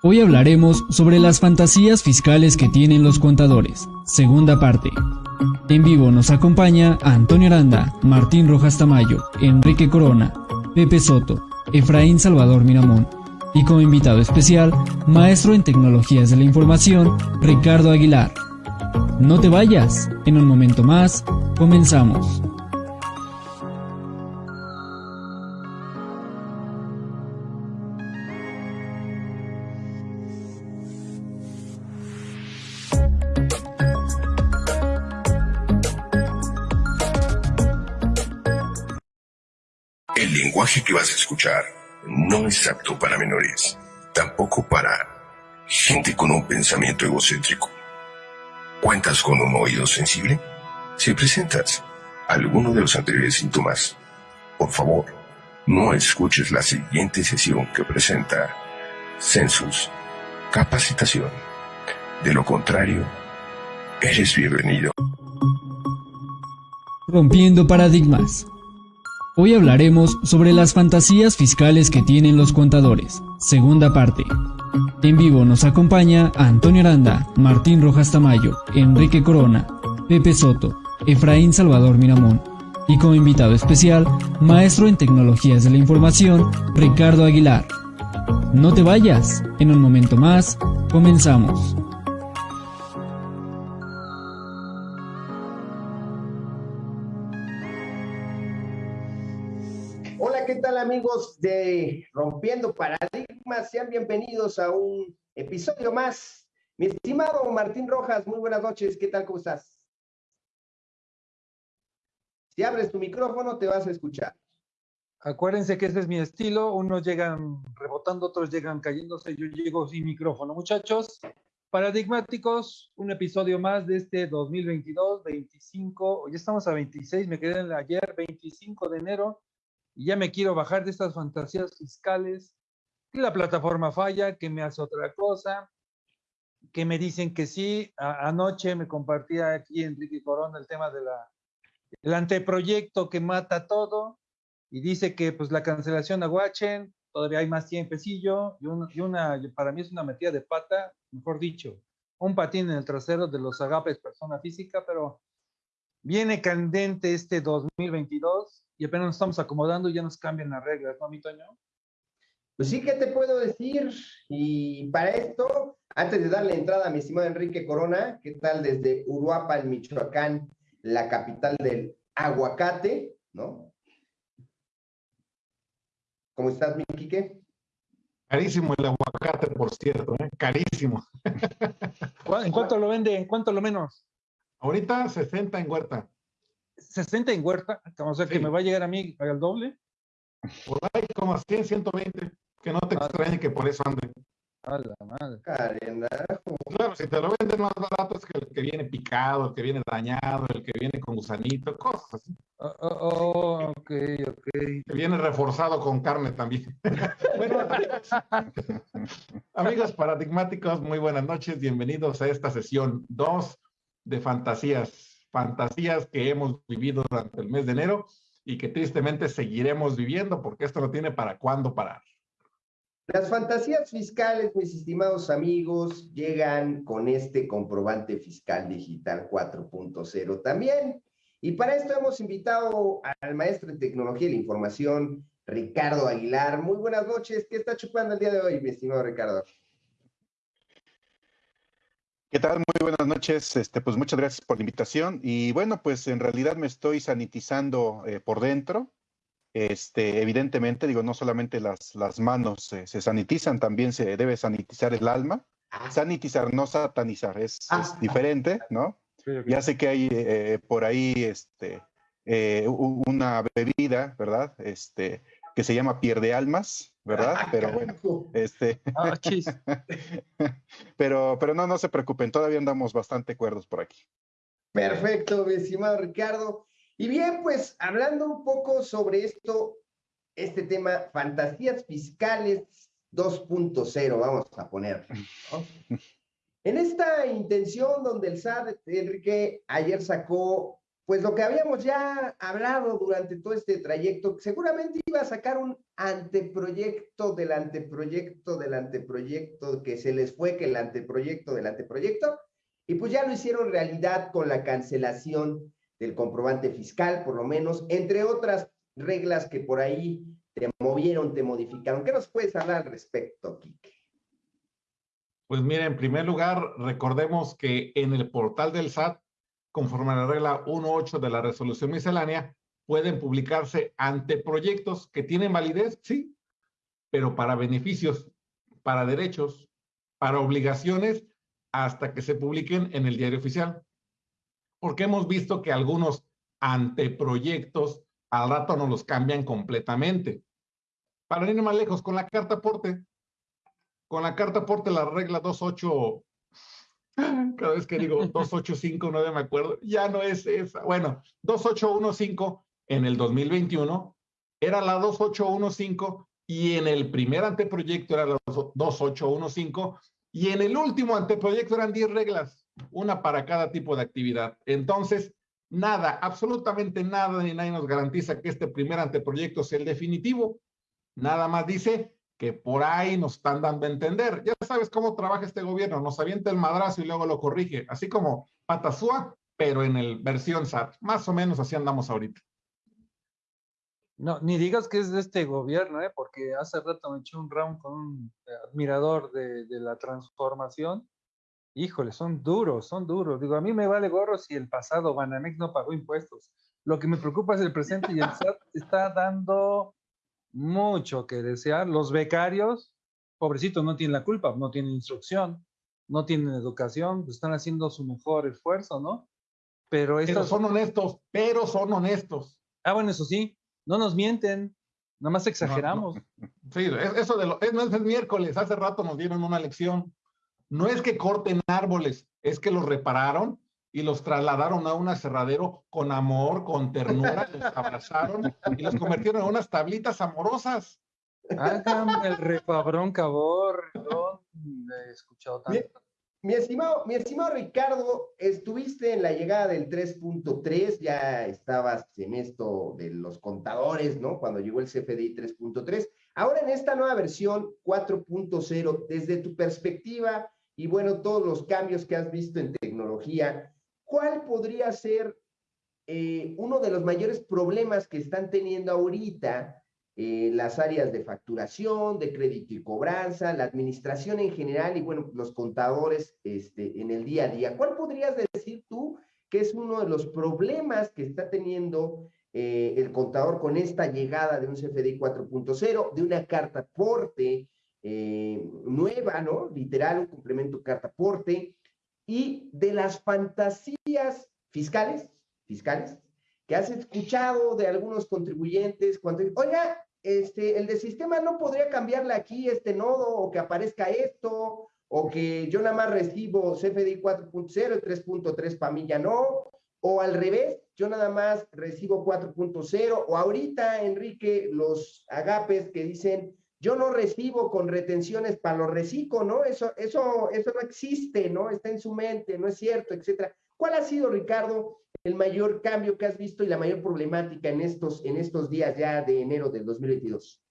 Hoy hablaremos sobre las fantasías fiscales que tienen los contadores. Segunda parte. En vivo nos acompaña Antonio Aranda, Martín Rojas Tamayo, Enrique Corona, Pepe Soto, Efraín Salvador Miramón y como invitado especial, maestro en tecnologías de la información, Ricardo Aguilar. No te vayas, en un momento más, comenzamos. Lenguaje que vas a escuchar no es apto para menores, tampoco para gente con un pensamiento egocéntrico. ¿Cuentas con un oído sensible? Si presentas alguno de los anteriores síntomas, por favor, no escuches la siguiente sesión que presenta Census Capacitación. De lo contrario, eres bienvenido. Rompiendo paradigmas. Hoy hablaremos sobre las fantasías fiscales que tienen los contadores. Segunda parte. En vivo nos acompaña Antonio Aranda, Martín Rojas Tamayo, Enrique Corona, Pepe Soto, Efraín Salvador Miramón y como invitado especial, maestro en tecnologías de la información, Ricardo Aguilar. No te vayas, en un momento más, comenzamos. Amigos de Rompiendo Paradigmas? Sean bienvenidos a un episodio más. Mi estimado Martín Rojas, muy buenas noches. ¿Qué tal? ¿Cómo estás? Si abres tu micrófono, te vas a escuchar. Acuérdense que ese es mi estilo. Unos llegan rebotando, otros llegan cayéndose. Yo llego sin micrófono. Muchachos, paradigmáticos, un episodio más de este 2022, 25. Hoy estamos a 26, me quedé en ayer, 25 de enero y ya me quiero bajar de estas fantasías fiscales, que la plataforma falla, que me hace otra cosa, que me dicen que sí. A anoche me compartía aquí Enrique Corona el tema de la el anteproyecto que mata todo y dice que pues la cancelación a Watchen, todavía hay más tiempecillo y, un, y una, para mí es una metida de pata, mejor dicho, un patín en el trasero de los agapes persona física, pero viene candente este 2022 y apenas nos estamos acomodando y ya nos cambian las reglas, ¿no, mi Toño? Pues sí, ¿qué te puedo decir? Y para esto, antes de darle entrada a mi estimado Enrique Corona, ¿qué tal desde Uruapan, Michoacán, la capital del aguacate, ¿no? ¿Cómo estás, mi Quique? Carísimo el aguacate, por cierto, ¿eh? carísimo. ¿En cuánto lo vende? ¿En cuánto lo menos? Ahorita 60 en huerta. 60 en huerta, o sea que Sí. me va a llegar a mí al doble. Por ahí como a 100, 120. Que no te Ah. extrañe que por eso ande. A la madre. Carendajo. Claro, si te lo venden más barato es que el que viene picado, el que viene dañado, el que viene con gusanito, cosas así. Oh, oh, oh, ok, ok. Que viene reforzado con carne también. bueno, amigos, amigos paradigmáticos, muy buenas noches. Bienvenidos a esta sesión 2 de fantasías. Fantasías que hemos vivido durante el mes de enero y que tristemente seguiremos viviendo porque esto no tiene para cuándo parar. Las fantasías fiscales, mis estimados amigos, llegan con este comprobante fiscal digital 4.0 también. Y para esto hemos invitado al maestro en tecnología y la información, Ricardo Aguilar. Muy buenas noches. ¿Qué está chupando el día de hoy, mi estimado Ricardo? ¿Qué tal? Muy buenas noches. Este, pues muchas gracias por la invitación. Y bueno, pues en realidad me estoy sanitizando eh, por dentro. Este, evidentemente, digo, no solamente las, las manos eh, se sanitizan, también se debe sanitizar el alma. Ah, Sanitizar, no satanizar, es, Ah. es diferente, ¿no? Ya sé que hay eh, por ahí este, eh, una bebida, ¿verdad? Este, que se llama pierde almas, ¿verdad? Pero bueno, este, Ah, pero, pero no, no se preocupen, todavía andamos bastante cuerdos por aquí. Perfecto, mi estimado Ricardo. Y bien, pues hablando un poco sobre esto, este tema, fantasías fiscales 2.0, vamos a poner. ¿no? En esta intención donde el SAT, Enrique, ayer sacó pues lo que habíamos ya hablado durante todo este trayecto, seguramente iba a sacar un anteproyecto del anteproyecto del anteproyecto, que se les fue que el anteproyecto del anteproyecto, y pues ya lo hicieron realidad con la cancelación del comprobante fiscal, por lo menos, entre otras reglas que por ahí te movieron, te modificaron. ¿Qué nos puedes hablar al respecto, Quique? Pues mira, en primer lugar, recordemos que en el portal del SAT conforme a la regla 1.8 de la resolución miscelánea, pueden publicarse anteproyectos que tienen validez, sí, pero para beneficios, para derechos, para obligaciones, hasta que se publiquen en el diario oficial. Porque hemos visto que algunos anteproyectos al rato nos los cambian completamente. Para ir más lejos, con la carta aporte, con la carta aporte, la regla 2.8 cada vez que digo 2859 me acuerdo, ya no es esa. Bueno, 2815 en el 2021 era la 2815 y en el primer anteproyecto era la 2815 y en el último anteproyecto eran 10 reglas, una para cada tipo de actividad. Entonces, nada, absolutamente nada ni nadie nos garantiza que este primer anteproyecto sea el definitivo. Nada más dice que por ahí nos están dando a entender. Ya sabes cómo trabaja este gobierno, nos avienta el madrazo y luego lo corrige, así como Patasúa, pero en el versión SAT. Más o menos así andamos ahorita. No, ni digas que es de este gobierno, ¿eh? porque hace rato me eché un round con un admirador de, de la transformación. Híjole, son duros, son duros. Digo, a mí me vale gorro si el pasado Banamex no pagó impuestos. Lo que me preocupa es el presente y el SAT está dando mucho que desear. Los becarios, pobrecitos, no tienen la culpa, no tienen instrucción, no tienen educación, pues, están haciendo su mejor esfuerzo, ¿no? Pero, estos... son honestos, pero son honestos. Ah, bueno, eso sí, no nos mienten, nada más exageramos. Sí, eso de lo, es, no es miércoles, hace rato nos dieron una lección. No es que corten árboles, es que los repararon y los trasladaron a un aserradero con amor, con ternura, los abrazaron y los convirtieron en unas tablitas amorosas. Hágame el repabrón cabor, no he escuchado tanto. Mi, estimado, mi estimado Ricardo, estuviste en la llegada del 3.3, ya estabas en esto de los contadores, ¿no? Cuando llegó el CFDI 3.3. Ahora en esta nueva versión 4.0, desde tu perspectiva y bueno, todos los cambios que has visto en tecnología, ¿cuál podría ser eh, uno de los mayores problemas que están teniendo ahorita eh, las áreas de facturación, de crédito y cobranza, la administración en general y, bueno, los contadores este, en el día a día? ¿Cuál podrías decir tú que es uno de los problemas que está teniendo eh, el contador con esta llegada de un CFDI 4.0, de una carta aporte nueva, ¿no? Literal, un complemento carta aporte, y de las fantasías fiscales, fiscales, que has escuchado de algunos contribuyentes cuando, oiga, este, el de sistema no podría cambiarle aquí este nodo o que aparezca esto, o que yo nada más recibo CFDI 4.0 y 3.3 para mí ya no, o al revés, yo nada más recibo 4.0, o ahorita, Enrique, los agapes que dicen yo no recibo con retenciones para los reciclo, ¿no? Eso, eso, eso no existe, ¿no? Está en su mente, no es cierto, etcétera. ¿Cuál ha sido, Ricardo, el mayor cambio que has visto y la mayor problemática en estos, en estos días ya de enero del 2022?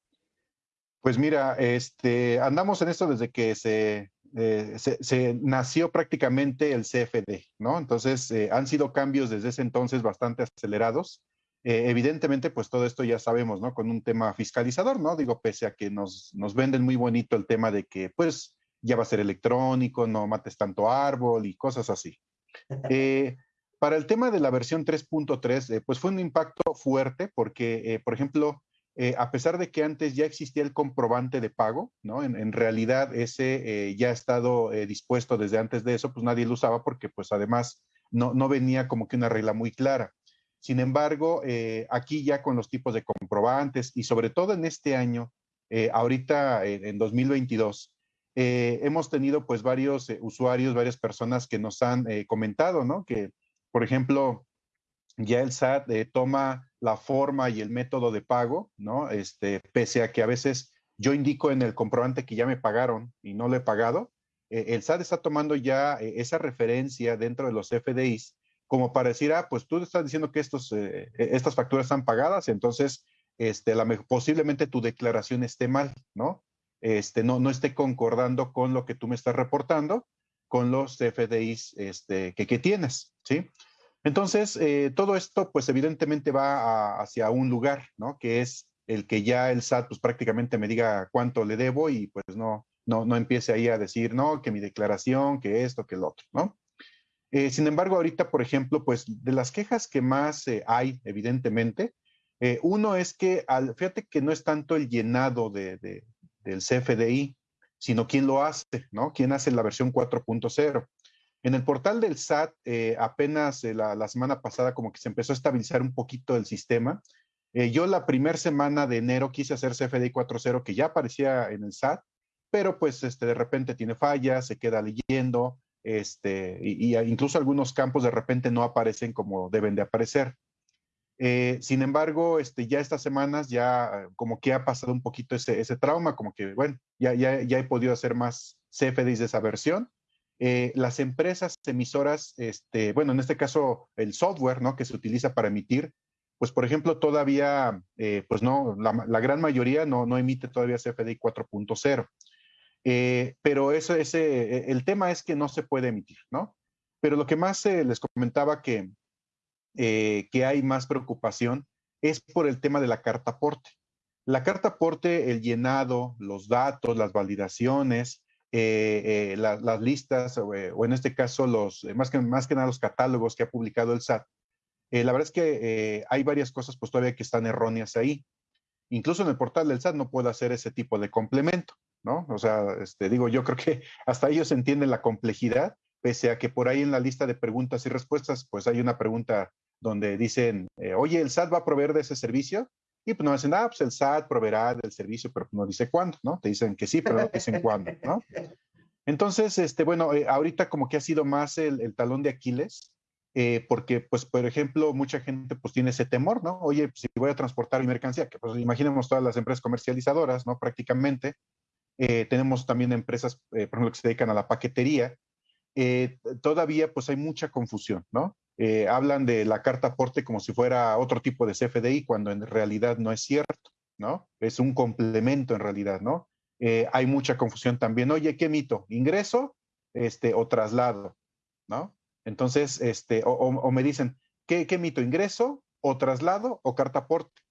Pues mira, este, andamos en esto desde que se, eh, se, nació prácticamente el CFD, ¿no? Entonces, eh, han sido cambios desde ese entonces bastante acelerados. Eh, evidentemente, pues todo esto ya sabemos, ¿no? Con un tema fiscalizador, ¿no? Digo, pese a que nos, nos venden muy bonito el tema de que, pues, ya va a ser electrónico, no mates tanto árbol y cosas así. Eh, para el tema de la versión 3.3, eh, pues fue un impacto fuerte porque, por ejemplo, a pesar de que antes ya existía el comprobante de pago, ¿no? En, en realidad ese ya ha estado dispuesto desde antes de eso, pues nadie lo usaba porque pues además no, no venía como que una regla muy clara. Sin embargo, eh, aquí ya con los tipos de comprobantes y sobre todo en este año, eh, ahorita en 2022, eh, hemos tenido pues varios usuarios, varias personas que nos han comentado, ¿no? Que, por ejemplo, ya el SAT toma la forma y el método de pago, ¿no? Este, pese a que a veces yo indico en el comprobante que ya me pagaron y no lo he pagado, el SAT está tomando ya esa referencia dentro de los FDIs como para decir, ah, pues tú estás diciendo que estos, eh, e, estas facturas están pagadas, entonces este, posiblemente tu declaración esté mal, ¿no? Este, no, no esté concordando con lo que tú me estás reportando, con los FDIs este, que, que tienes, ¿sí? Entonces, eh, todo esto, pues evidentemente va hacia un lugar, ¿no? Que es el que ya el SAT, pues prácticamente me diga cuánto le debo y pues no, no, no empiece ahí a decir, no, que mi declaración, que esto, que el otro, ¿no? Eh, sin embargo, ahorita, por ejemplo, pues de las quejas que más eh, hay, evidentemente, uno es que, al, fíjate que no es tanto el llenado de, del CFDI, sino quién lo hace, ¿no? ¿Quién hace la versión 4.0? En el portal del SAT, eh, apenas eh, la, semana pasada como que se empezó a estabilizar un poquito el sistema. Eh, yo la primera semana de enero quise hacer CFDI 4.0 que ya aparecía en el SAT, pero pues este, de repente tiene fallas, se queda leyendo, este, y, incluso algunos campos de repente no aparecen como deben de aparecer. sin embargo, este, ya estas semanas ya como que ha pasado un poquito ese, trauma, como que, bueno, ya, ya, ya he podido hacer más CFDIs de esa versión eh, las empresas emisoras, este, bueno, en este caso el software, ¿no? Que se utiliza para emitir, pues por ejemplo, todavía, eh, pues no, la, gran mayoría no, no emite todavía CFDI 4.0. Eh, pero eso, ese, el tema es que no se puede emitir, ¿no? Pero lo que más les comentaba que, que hay más preocupación es por el tema de la carta aporte. La carta aporte, el llenado, los datos, las validaciones, eh, eh, las listas eh, o, en este caso los, más, que, más que nada los catálogos que ha publicado el SAT, la verdad es que hay varias cosas pues todavía que están erróneas ahí. Incluso en el portal del SAT no puedo hacer ese tipo de complemento, ¿no? O sea, este, digo, yo creo que hasta ellos entienden la complejidad, pese a que por ahí en la lista de preguntas y respuestas, pues hay una pregunta donde dicen, oye, ¿el SAT va a proveer de ese servicio? Y pues no dicen, ah, pues el SAT proveerá del servicio, pero no dice cuándo, ¿no? Te dicen que sí, pero no dicen cuándo, ¿no? Entonces, este, bueno, eh, ahorita como que ha sido más el, talón de Aquiles, eh, porque, pues, por ejemplo, mucha gente pues tiene ese temor, ¿no? Oye, si voy a transportar mi mercancía, que pues imaginemos todas las empresas comercializadoras, ¿no? Prácticamente. Eh, tenemos también empresas, por ejemplo, que se dedican a la paquetería. todavía, pues, hay mucha confusión, ¿no? Eh, hablan de la carta aporte como si fuera otro tipo de CFDI, cuando en realidad no es cierto, ¿no? Es un complemento en realidad, ¿no? Eh, hay mucha confusión también. Oye, ¿qué mito? ¿Ingreso este, o traslado? ¿No? Entonces, este, o, me dicen, ¿qué, ¿qué, mito? ¿Ingreso o traslado o carta aporte?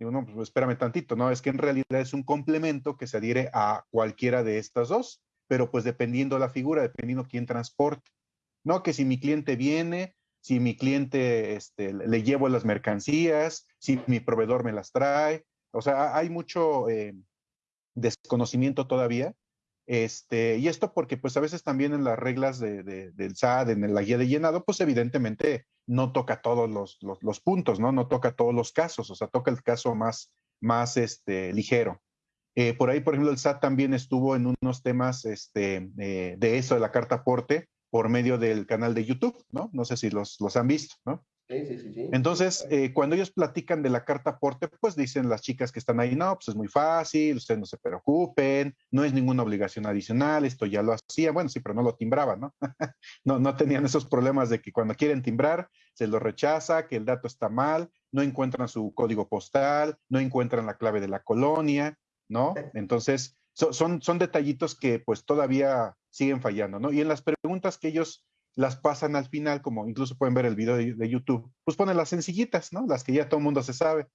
Digo, no, pues espérame tantito, ¿no? Es que en realidad es un complemento que se adhiere a cualquiera de estas dos, pero pues dependiendo la figura, dependiendo quién transporte. No, que si mi cliente viene, si mi cliente este, le llevo las mercancías, si mi proveedor me las trae. O sea, hay mucho eh, desconocimiento todavía. Este, y esto porque pues a veces también en las reglas de, del SAD, en la guía de llenado, pues evidentemente no toca todos los, los, puntos, ¿no? No toca todos los casos, o sea, toca el caso más, más este, ligero. Eh, por ahí, por ejemplo, el SAT también estuvo en unos temas este, eh, de eso, de la carta aporte, por medio del canal de YouTube, ¿no? No sé si los, los han visto, ¿no? Sí, sí, sí. Entonces, eh, cuando ellos platican de la carta aporte, pues dicen las chicas que están ahí, no, pues es muy fácil, ustedes no se preocupen, no es ninguna obligación adicional, esto ya lo hacía, bueno, sí, pero no lo timbraban, ¿no? no, no tenían esos problemas de que cuando quieren timbrar, se lo rechaza, que el dato está mal, no encuentran su código postal, no encuentran la clave de la colonia, ¿no? Entonces, son, son detallitos que pues todavía siguen fallando, ¿no? Y en las preguntas que ellos las pasan al final, como incluso pueden ver el video de, YouTube, pues ponen las sencillitas, ¿no? Las que ya todo el mundo se sabe.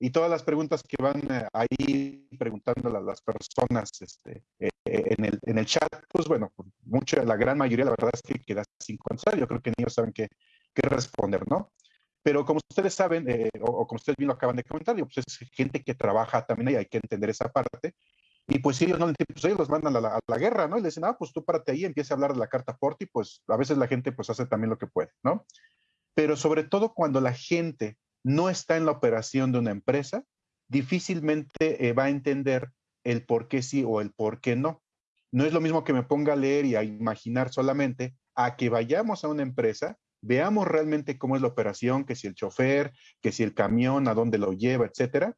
Y todas las preguntas que van eh, ahí preguntando a las personas este, eh, en, el, en el chat, pues bueno, mucha, la gran mayoría, la verdad es que queda sin contestar. Yo creo que ellos saben qué, responder, ¿no? Pero como ustedes saben, eh, o, como ustedes bien lo acaban de comentar, pues es gente que trabaja también y hay que entender esa parte. Y pues ellos no pues ellos los mandan a la, guerra, ¿no? Y le dicen, ah, pues tú párate ahí, empieza a hablar de la carta Porti, pues a veces la gente pues hace también lo que puede, ¿no? Pero sobre todo cuando la gente no está en la operación de una empresa, difícilmente eh, va a entender el por qué sí o el por qué no. No es lo mismo que me ponga a leer y a imaginar solamente a que vayamos a una empresa, veamos realmente cómo es la operación, que si el chofer, que si el camión, a dónde lo lleva, etcétera,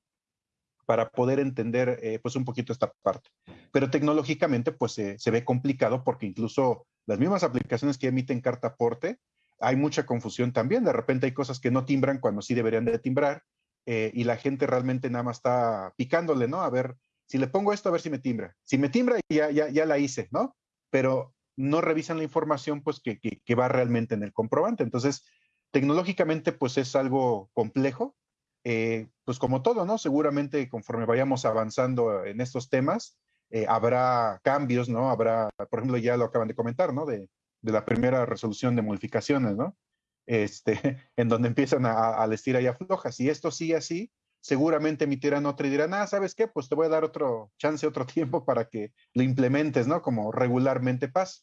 para poder entender eh, pues un poquito esta parte. Pero tecnológicamente pues se ve complicado porque incluso las mismas aplicaciones que emiten carta aporte hay mucha confusión también. De repente hay cosas que no timbran cuando sí deberían de timbrar eh, y la gente realmente nada más está picándole, ¿no? A ver, si le pongo esto, a ver si me timbra. Si me timbra, ya, ya, ya la hice, ¿no? Pero no revisan la información, pues, que, que, va realmente en el comprobante. Entonces, tecnológicamente, pues, es algo complejo. Eh, pues, como todo, ¿no? Seguramente, conforme vayamos avanzando en estos temas, eh, habrá cambios, ¿no? Habrá, por ejemplo, ya lo acaban de comentar, ¿no? De, la primera resolución de modificaciones, ¿no? Este, en donde empiezan a, a vestir ahí aflojas. Si esto sigue así, seguramente emitirán otra y dirán, ah, ¿sabes qué? Pues te voy a dar otro chance, otro tiempo para que lo implementes, ¿no? Como regularmente pasa.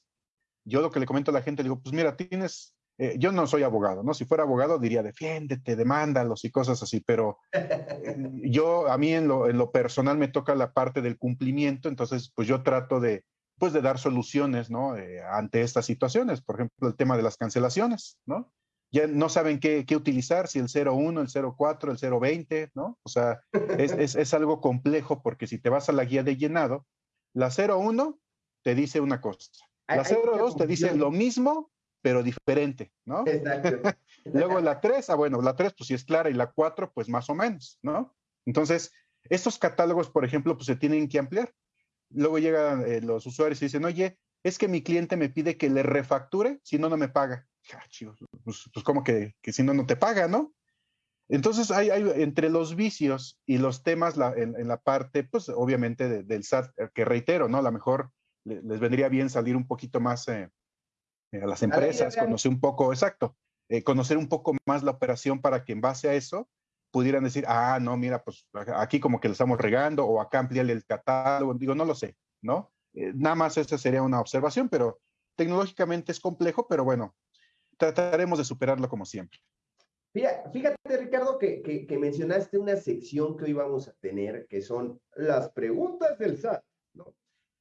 Yo lo que le comento a la gente, digo, pues mira, tienes, eh, yo no soy abogado, ¿no? Si fuera abogado diría, defiéndete, demándalos y cosas así, pero eh, yo, a mí en lo, en lo personal me toca la parte del cumplimiento, entonces, pues yo trato de, pues de dar soluciones, ¿no? Eh, ante estas situaciones, por ejemplo, el tema de las cancelaciones, ¿no? ya no saben qué, qué, utilizar, si el 01, el 04, el 020, ¿no? O sea, es, es, es, algo complejo porque si te vas a la guía de llenado, la 01 te dice una cosa, la 02 te dice lo mismo, pero diferente, ¿no? Exacto. Luego la 3, ah, bueno, la 3 pues sí es clara y la 4 pues más o menos, ¿no? Entonces, estos catálogos, por ejemplo, pues se tienen que ampliar. Luego llegan eh, los usuarios y dicen, oye, es que mi cliente me pide que le refacture, si no, no me paga. Ah, pues, pues, como que, que, si no, no te paga, ¿no? Entonces, hay, hay entre los vicios y los temas la, en, la parte, pues obviamente del SAT, eh, que reitero, ¿no? A lo mejor les vendría bien salir un poquito más eh, a las empresas, conocer un poco, exacto, eh, conocer un poco más la operación para que en base a eso pudieran decir, ah, no, mira, pues aquí como que le estamos regando o acá ampliarle el catálogo, digo, no lo sé, ¿no? nada más esa sería una observación, pero tecnológicamente es complejo, pero bueno, trataremos de superarlo como siempre. Fíjate, Ricardo, que, que, mencionaste una sección que hoy vamos a tener, que son las preguntas del SAT, ¿no?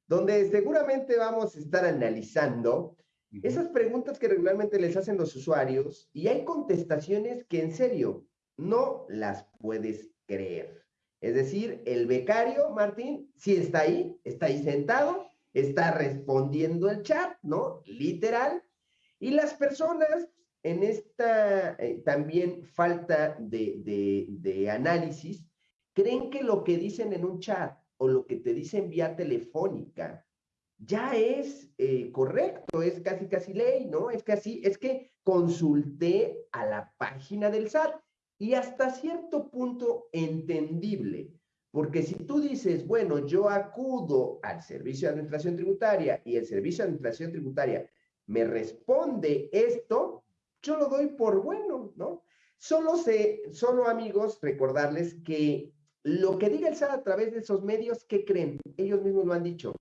Donde seguramente vamos a estar analizando esas preguntas que regularmente les hacen los usuarios y hay contestaciones que en serio no las puedes creer. Es decir, el becario, Martín, sí está ahí, está ahí sentado, está respondiendo el chat, ¿no? Literal, y las personas en esta eh, también falta de, análisis, creen que lo que dicen en un chat o lo que te dicen vía telefónica ya es eh, correcto, es casi casi ley, ¿no? Es casi, es que consulté a la página del SAT y hasta cierto punto entendible, porque si tú dices, bueno, yo acudo al Servicio de Administración Tributaria y el Servicio de Administración Tributaria me responde esto, yo lo doy por bueno, ¿no? Solo sé, solo amigos, recordarles que lo que diga el SAT a través de esos medios, ¿qué creen? Ellos mismos lo han dicho.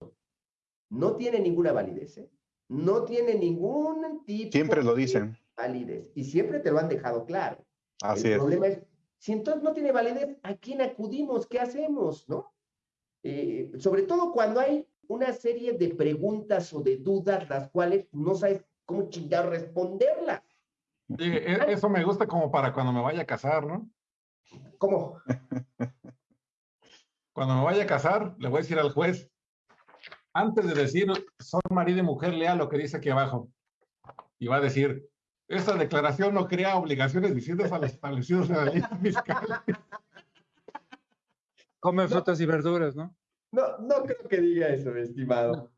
No tiene ninguna validez, ¿eh? No tiene ningún tipo Siempre lo dicen. de validez. Y siempre te lo han dejado claro. Así el problema es, si entonces no tiene validez, ¿a quién acudimos? ¿Qué hacemos? ¿No? Eh, sobre todo cuando hay una serie de preguntas o de dudas las cuales no sabes cómo chingar responderlas. Sí, e, eso me gusta como para cuando me vaya a casar, ¿no? ¿Cómo? Cuando me vaya a casar, le voy a decir al juez, antes de decir son marido y mujer, lea lo que dice aquí abajo. Y va a decir, esta declaración no crea obligaciones distintas a las establecidas en la ley fiscal. Come frutas y verduras, ¿no? No, no creo que diga eso, estimado.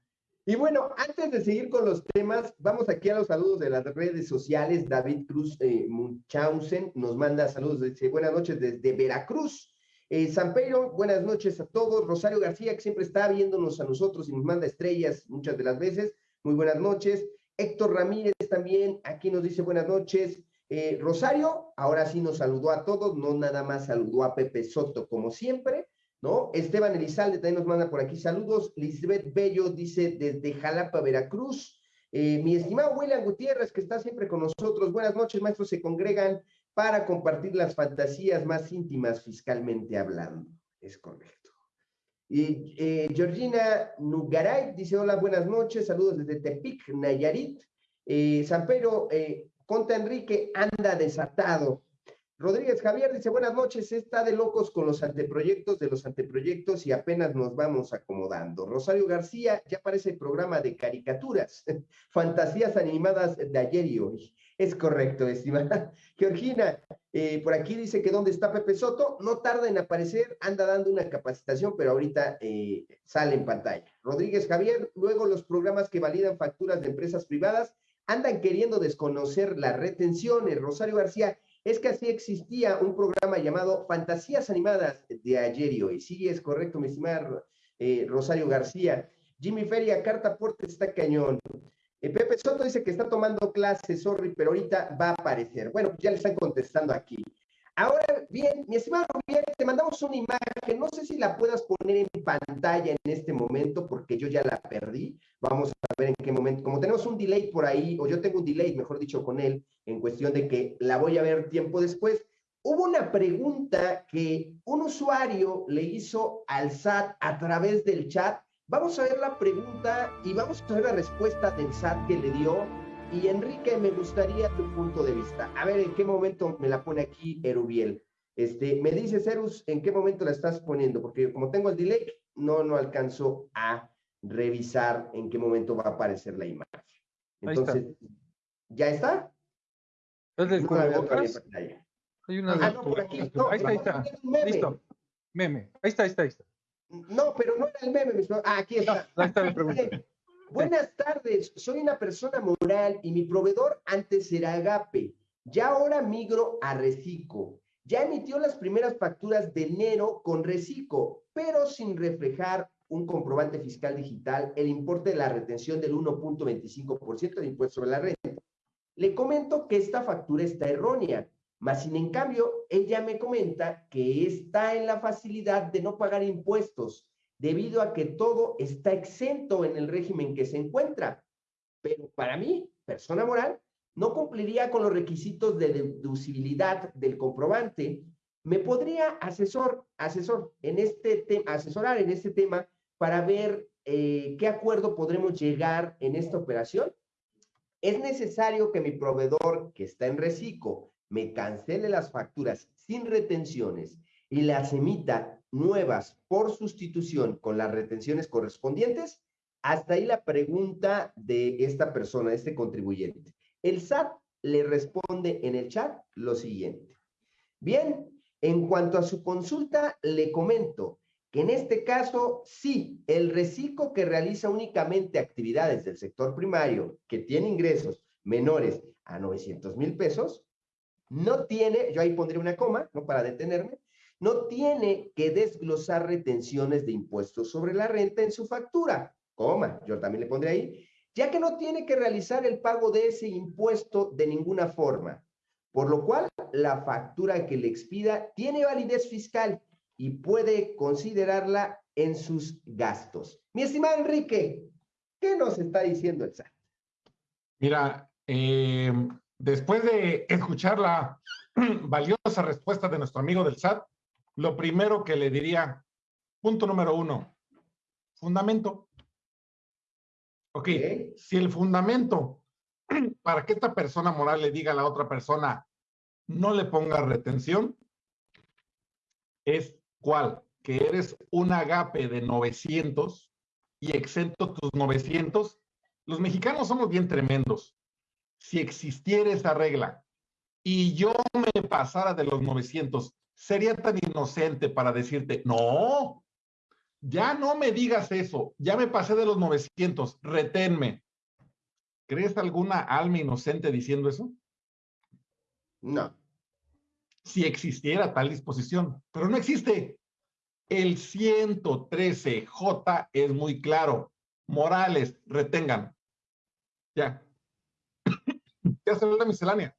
Y bueno, antes de seguir con los temas, vamos aquí a los saludos de las redes sociales. David Cruz eh, Munchausen nos manda saludos, dice buenas noches desde Veracruz. Eh, San Pedro, buenas noches a todos. Rosario García, que siempre está viéndonos a nosotros y nos manda estrellas muchas de las veces. Muy buenas noches. Héctor Ramírez también, aquí nos dice buenas noches. Eh, Rosario, ahora sí nos saludó a todos, no nada más saludó a Pepe Soto como siempre. ¿no? Esteban Elizalde también nos manda por aquí saludos. Lisbeth Bello dice desde Jalapa, Veracruz. Eh, mi estimado William Gutiérrez, que está siempre con nosotros. Buenas noches, maestros. Se congregan para compartir las fantasías más íntimas fiscalmente hablando. Es correcto. Y eh, Georgina Nugaray dice: Hola, buenas noches. Saludos desde Tepic, Nayarit. Eh, San Pedro, Conta Enrique anda desatado Rodríguez Javier dice, buenas noches, está de locos con los anteproyectos de los anteproyectos y apenas nos vamos acomodando. Rosario García, ya parece el programa de caricaturas, fantasías animadas de ayer y hoy. Es correcto, estimada. Georgina, eh, por aquí dice que dónde está Pepe Soto, no tarda en aparecer, anda dando una capacitación, pero ahorita eh, sale en pantalla. Rodríguez Javier, luego los programas que validan facturas de empresas privadas andan queriendo desconocer las retenciones. Rosario García, es que así existía un programa llamado Fantasías Animadas de ayer y hoy. Sí, es correcto, mi estimado eh, Rosario García. Jimmy Feria, carta porte está cañón. Eh, Pepe Soto dice que está tomando clases, sorry, pero ahorita va a aparecer. Bueno, ya le están contestando aquí. Ahora bien, mi estimado Rubén, te mandamos una imagen, no sé si la puedas poner en pantalla en este momento porque yo ya la perdí. Vamos a ver en qué momento, como tenemos un delay por ahí, o yo tengo un delay, mejor dicho, con él, en cuestión de que la voy a ver tiempo después. Hubo una pregunta que un usuario le hizo al SAT a través del chat. Vamos a ver la pregunta y vamos a ver la respuesta del SAT que le dio y Enrique, me gustaría tu punto de vista. A ver, ¿en qué momento me la pone aquí Erubiel? Este, me dice Cerus, ¿en qué momento la estás poniendo? Porque como tengo el delay, no, no alcanzo a revisar en qué momento va a aparecer la imagen. Entonces, ¿ya está? ¿Es del Hay una ah, no, por aquí. ahí está, ahí está. Listo. Meme. Ahí está, ahí está, ahí está. No, pero no era el meme. Ah, aquí está. ahí está la pregunta. Buenas tardes, soy una persona moral y mi proveedor antes era Agape. Ya ahora migro a Recico. Ya emitió las primeras facturas de enero con Recico, pero sin reflejar un comprobante fiscal digital el importe de la retención del 1.25% de impuesto sobre la renta. Le comento que esta factura está errónea, mas sin en cambio, ella me comenta que está en la facilidad de no pagar impuestos debido a que todo está exento en el régimen que se encuentra. Pero para mí, persona moral, no cumpliría con los requisitos de deducibilidad del comprobante. ¿Me podría asesor, asesor en este tema, asesorar en este tema para ver eh, qué acuerdo podremos llegar en esta operación? ¿Es necesario que mi proveedor que está en reciclo me cancele las facturas sin retenciones y las emita nuevas por sustitución con las retenciones correspondientes? Hasta ahí la pregunta de esta persona, este contribuyente. El SAT le responde en el chat lo siguiente. Bien, en cuanto a su consulta, le comento que en este caso, sí, el reciclo que realiza únicamente actividades del sector primario que tiene ingresos menores a 900 mil pesos, no tiene, yo ahí pondré una coma, no para detenerme, no tiene que desglosar retenciones de impuestos sobre la renta en su factura, coma, yo también le pondré ahí, ya que no tiene que realizar el pago de ese impuesto de ninguna forma, por lo cual la factura que le expida tiene validez fiscal y puede considerarla en sus gastos. Mi estimado Enrique, ¿qué nos está diciendo el SAT? Mira, eh, después de escuchar la valiosa respuesta de nuestro amigo del SAT, lo primero que le diría, punto número uno, fundamento. Ok, si el fundamento para que esta persona moral le diga a la otra persona, no le ponga retención, es cuál, que eres un agape de 900 y exento tus 900. Los mexicanos somos bien tremendos. Si existiera esa regla y yo me pasara de los 900 sería tan inocente para decirte, no, ya no me digas eso, ya me pasé de los 900, reténme. ¿Crees alguna alma inocente diciendo eso? No. Si existiera tal disposición, pero no existe. El 113J es muy claro. Morales, retengan. Ya. Ya se la miscelánea.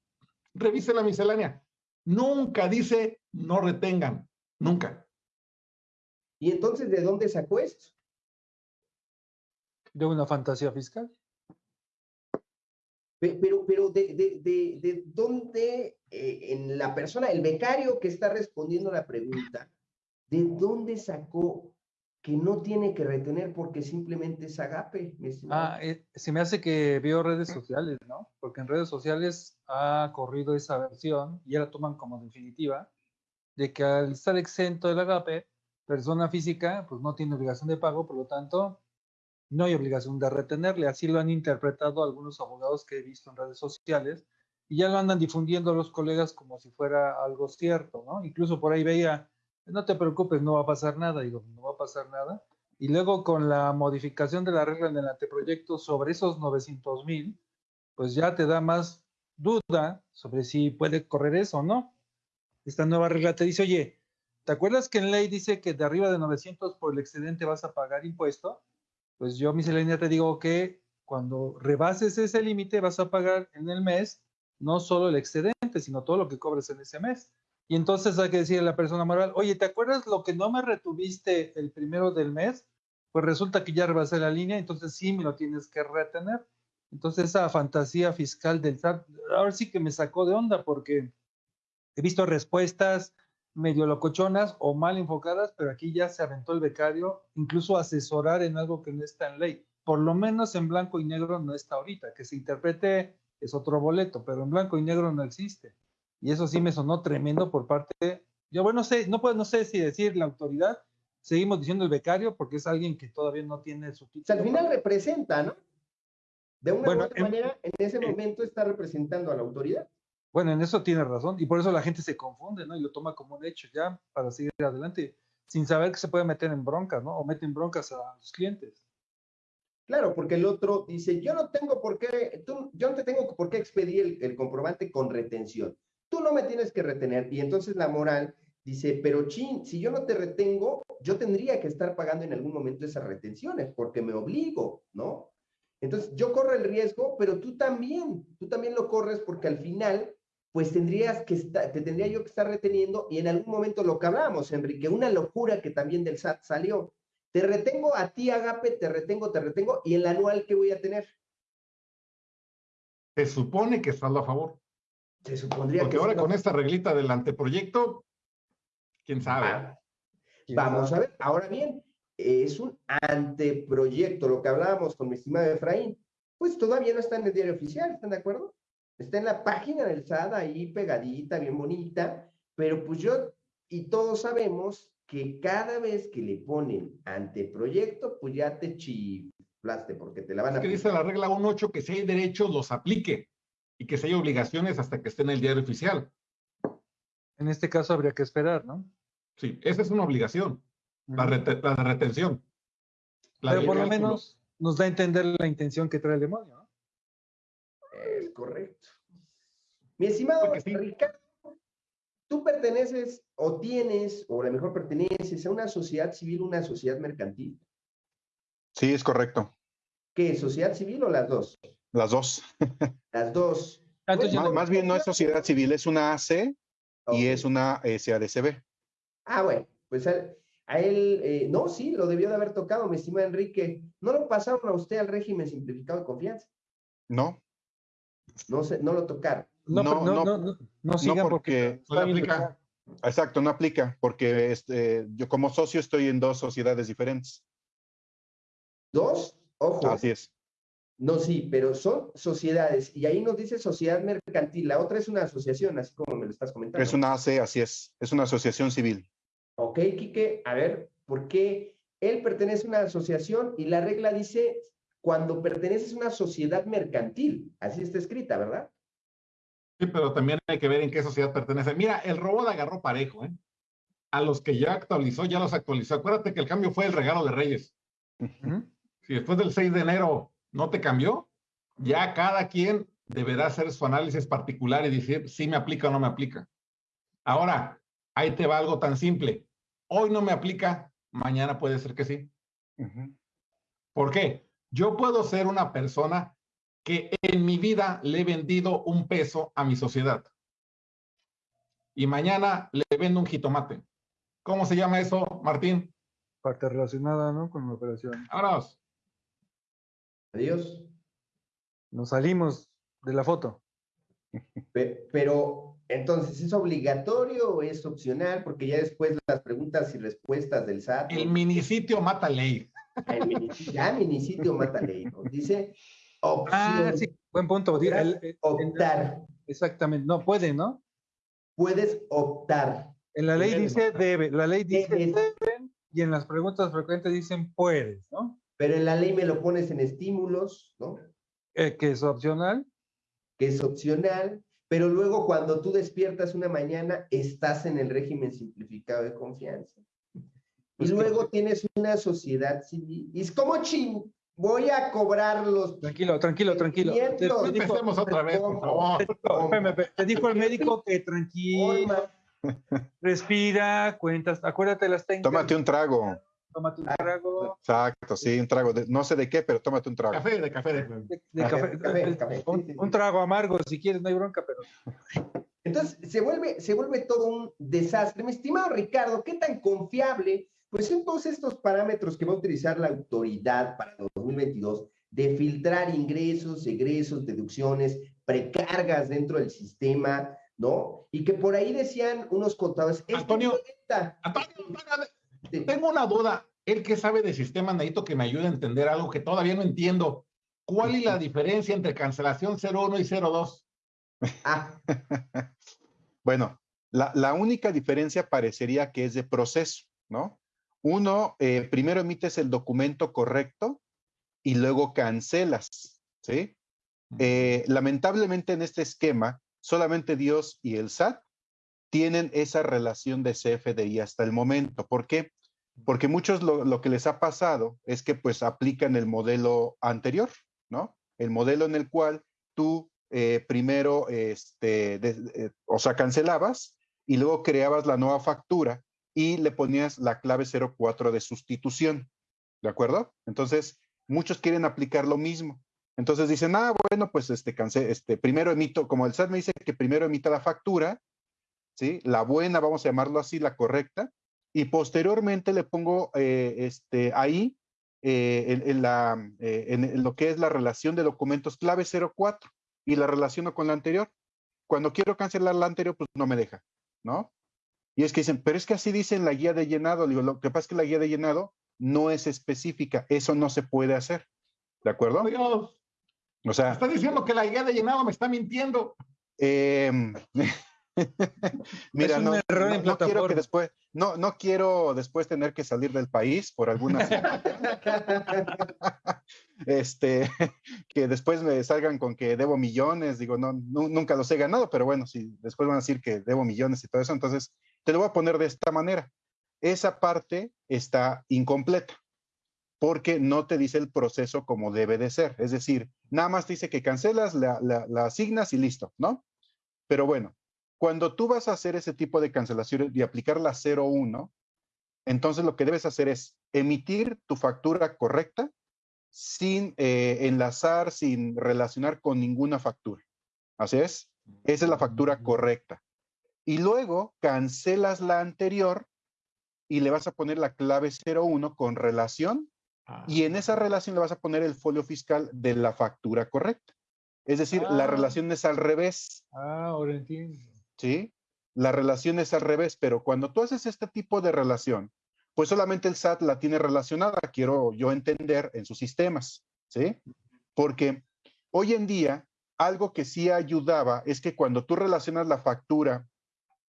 Revise la miscelánea. Nunca dice no retengan, nunca. ¿Y entonces de dónde sacó esto? De una fantasía fiscal. Pero, pero de, de, de, dónde, eh, en la persona, el becario que está respondiendo la pregunta, ¿de dónde sacó que no tiene que retener porque simplemente es agape. Ah, eh, se me hace que veo redes sociales, ¿no? Porque en redes sociales ha corrido esa versión y ya la toman como definitiva de que al estar exento del agape, persona física pues no tiene obligación de pago, por lo tanto no hay obligación de retenerle. Así lo han interpretado algunos abogados que he visto en redes sociales y ya lo andan difundiendo los colegas como si fuera algo cierto, ¿no? Incluso por ahí veía no te preocupes, no va a pasar nada. Digo, no va a pasar nada. Y luego con la modificación de la regla en el anteproyecto sobre esos 900 mil, pues ya te da más duda sobre si puede correr eso o no. Esta nueva regla te dice, oye, ¿te acuerdas que en ley dice que de arriba de 900 por el excedente vas a pagar impuesto? Pues yo, miscelánea, te digo que cuando rebases ese límite vas a pagar en el mes no solo el excedente, sino todo lo que cobres en ese mes. Y entonces hay que decirle a la persona moral, oye, ¿te acuerdas lo que no me retuviste el primero del mes? Pues resulta que ya rebasé la línea, entonces sí me lo tienes que retener. Entonces esa fantasía fiscal del SAT, ahora sí que me sacó de onda porque he visto respuestas medio locochonas o mal enfocadas, pero aquí ya se aventó el becario, incluso asesorar en algo que no está en ley. Por lo menos en blanco y negro no está ahorita, que se interprete es otro boleto, pero en blanco y negro no existe. Y eso sí me sonó tremendo por parte de, yo bueno, no sé, no, puedo, no sé si decir la autoridad, seguimos diciendo el becario porque es alguien que todavía no tiene su título. al final representa, ¿no? De una u otra manera, en ese momento está representando a la autoridad. Bueno, en eso tiene razón y por eso la gente se confunde, ¿no? Y lo toma como un hecho ya para seguir adelante, sin saber que se puede meter en broncas, ¿no? O meten broncas a los clientes. Claro, porque el otro dice, yo no tengo por qué, tú, yo no te tengo por qué expedir el comprobante con retención tú no me tienes que retener. Y entonces la moral dice, pero chin, si yo no te retengo, yo tendría que estar pagando en algún momento esas retenciones porque me obligo, ¿no? Entonces yo corro el riesgo, pero tú también, tú también lo corres porque al final, pues tendrías que estar, te tendría yo que estar reteniendo y en algún momento lo que hablábamos, Enrique, una locura que también del SAT salió. Te retengo a ti, Agape, te retengo, te retengo, y el anual que voy a tener. Se supone que estás a favor. Se supondría Porque ahora con esta reglita del anteproyecto, quién sabe. Ah, vamos a ver, ahora bien, es un anteproyecto, lo que hablábamos con mi estimado Efraín, pues todavía no está en el diario oficial, ¿están de acuerdo? Está en la página del SAD ahí pegadita, bien bonita, pero pues yo y todos sabemos que cada vez que le ponen anteproyecto, pues ya te chiflaste porque te la van a... Es que dice la regla 1.8 que si hay derechos los aplique y que se haya obligaciones hasta que esté en el diario oficial. En este caso habría que esperar, ¿no? Sí, esa es una obligación, la, retención. Pero por lo menos nos da a entender la intención que trae el demonio, ¿no? Es correcto. Mi estimado Ricardo, tú perteneces o tienes, o a lo mejor perteneces a una sociedad civil, una sociedad mercantil. Sí, es correcto. ¿Qué? ¿Sociedad civil o las dos? Las dos. Las dos. Ah, más, bien no es sociedad civil, es una AC y es una SADCB. Ah, bueno, pues a, él, eh, no, sí, lo debió de haber tocado, mi estimado Enrique. ¿No lo pasaron a usted al régimen simplificado de confianza? No. No, se, no lo tocaron. No, no, no, no, no, porque, no aplica. Exacto, no aplica, porque este, yo como socio estoy en dos sociedades diferentes. ¿Dos? Ojo. Así es. No, sí, pero son sociedades y ahí nos dice sociedad mercantil. La otra es una asociación, así como me lo estás comentando. Es una AC, así es. Es una asociación civil. Ok, Quique, a ver, ¿por qué él pertenece a una asociación y la regla dice cuando perteneces a una sociedad mercantil? Así está escrita, ¿verdad? Sí, pero también hay que ver en qué sociedad pertenece. Mira, el robot agarró parejo, ¿eh? A los que ya actualizó, ya los actualizó. Acuérdate que el cambio fue el regalo de Reyes. Si después del 6 de enero no te cambió, ya cada quien deberá hacer su análisis particular y decir si me aplica o no me aplica. Ahora, ahí te va algo tan simple. Hoy no me aplica, mañana puede ser que sí. ¿Por qué? Yo puedo ser una persona que en mi vida le he vendido un peso a mi sociedad. Y mañana le vendo un jitomate. ¿Cómo se llama eso, Martín? Parte relacionada, ¿no? Con la operación. Ahora, Adiós. Nos salimos de la foto. Pero Entonces, ¿es obligatorio o es opcional? Porque ya después las preguntas y respuestas del SAT. El minisitio mata ley. El minisitio, ya minisitio mata ley. Nos dice opción. Ah, sí, buen punto. El- el- optar. exactamente, no puede, ¿no? Puedes optar. En la ley dice debe, la ley dice deben y en las preguntas frecuentes dicen puedes, ¿no? Pero en la ley me lo pones en estímulos, ¿no? Eh, que es opcional. Que es opcional. Pero luego cuando tú despiertas una mañana, estás en el régimen simplificado de confianza. Y Pues que- luego tienes una sociedad civil. Y es como ching, voy a cobrar los Tranquilo, tranquilo, tranquilo. Te, te dijo, Empecemos otra vez, por favor. te dijo- te el médico que tranquilo, respira, cuentas, acuérdate las técnicas. Tómate un trago. Tómate un Ah, trago Exacto, sí, un trago. de- no sé de qué, pero tómate un trago. Café, de café. de- de, de Café, café, café, café. Un, Sí, sí, sí. un trago amargo si quieres, no hay bronca, pero Entonces, se vuelve, se vuelve todo un desastre. Mi estimado Ricardo, ¿qué tan confiable? Pues son todos estos parámetros que va a utilizar la autoridad para 2022 de filtrar ingresos, egresos, deducciones, precargas dentro del sistema, ¿no? Y que por ahí decían unos contadores. "Es que Antonio, cuenta". Antonio, Antonio. Tengo una duda. El que sabe de sistema, necesito que me ayude a entender algo que todavía no entiendo. ¿Cuál es la diferencia entre cancelación 01 y 02? Ah, Bueno, la, la única diferencia parecería que es de proceso, ¿no? Uno, eh, primero emites el documento correcto y luego cancelas, ¿sí? Eh, lamentablemente en este esquema, solamente Dios y el SAT tienen esa relación de CFDI hasta el momento. ¿Por qué? Porque muchos lo, que les ha pasado es que pues aplican el modelo anterior, ¿no? El modelo en el cual tú eh, primero, este, de- eh, o sea, cancelabas y luego creabas la nueva factura y le ponías la clave 04 de sustitución, ¿de acuerdo? Entonces, muchos quieren aplicar lo mismo. Entonces dicen, ah, bueno, pues este, cance- este, primero emito, como el SAT me dice que primero emita la factura, ¿sí? La buena, vamos a llamarlo así, la correcta, y posteriormente le pongo eh, este, ahí eh, en, en la, eh, en- lo que es la relación de documentos clave 04 y la relaciono con la anterior. Cuando quiero cancelar la anterior, pues no me deja, ¿no? Y es que dicen, pero es que así dice en la guía de llenado. Digo, lo que pasa es que la guía de llenado no es específica, eso no se puede hacer, ¿de acuerdo? Dios, O sea, está diciendo que la guía de llenado me está mintiendo. Mira, no, error no- en no quiero que después, no, no quiero después tener que salir del país por alguna este, que después me salgan con que debo millones, digo, no, nu- nunca los he ganado, pero bueno, si después van a decir que debo millones y todo eso, entonces te lo voy a poner de esta manera. Esa parte está incompleta porque no te dice el proceso como debe de ser. Es decir, nada más te dice que cancelas, la, la- la asignas y listo, ¿no? Pero bueno, cuando tú vas a hacer ese tipo de cancelación y aplicar la 01, entonces lo que debes hacer es emitir tu factura correcta sin eh, enlazar, sin relacionar con ninguna factura. Así es. Esa es la factura correcta. Y luego cancelas la anterior y le vas a poner la clave 01 con relación y en esa relación le vas a poner el folio fiscal de la factura correcta. Es decir, la Ah. relación es al revés, Ah, ahora entiendo. ¿Sí? La relación es al revés, pero cuando tú haces este tipo de relación, pues solamente el SAT la tiene relacionada, quiero yo entender, en sus sistemas, ¿sí? Porque hoy en día, algo que sí ayudaba es que cuando tú relacionas la factura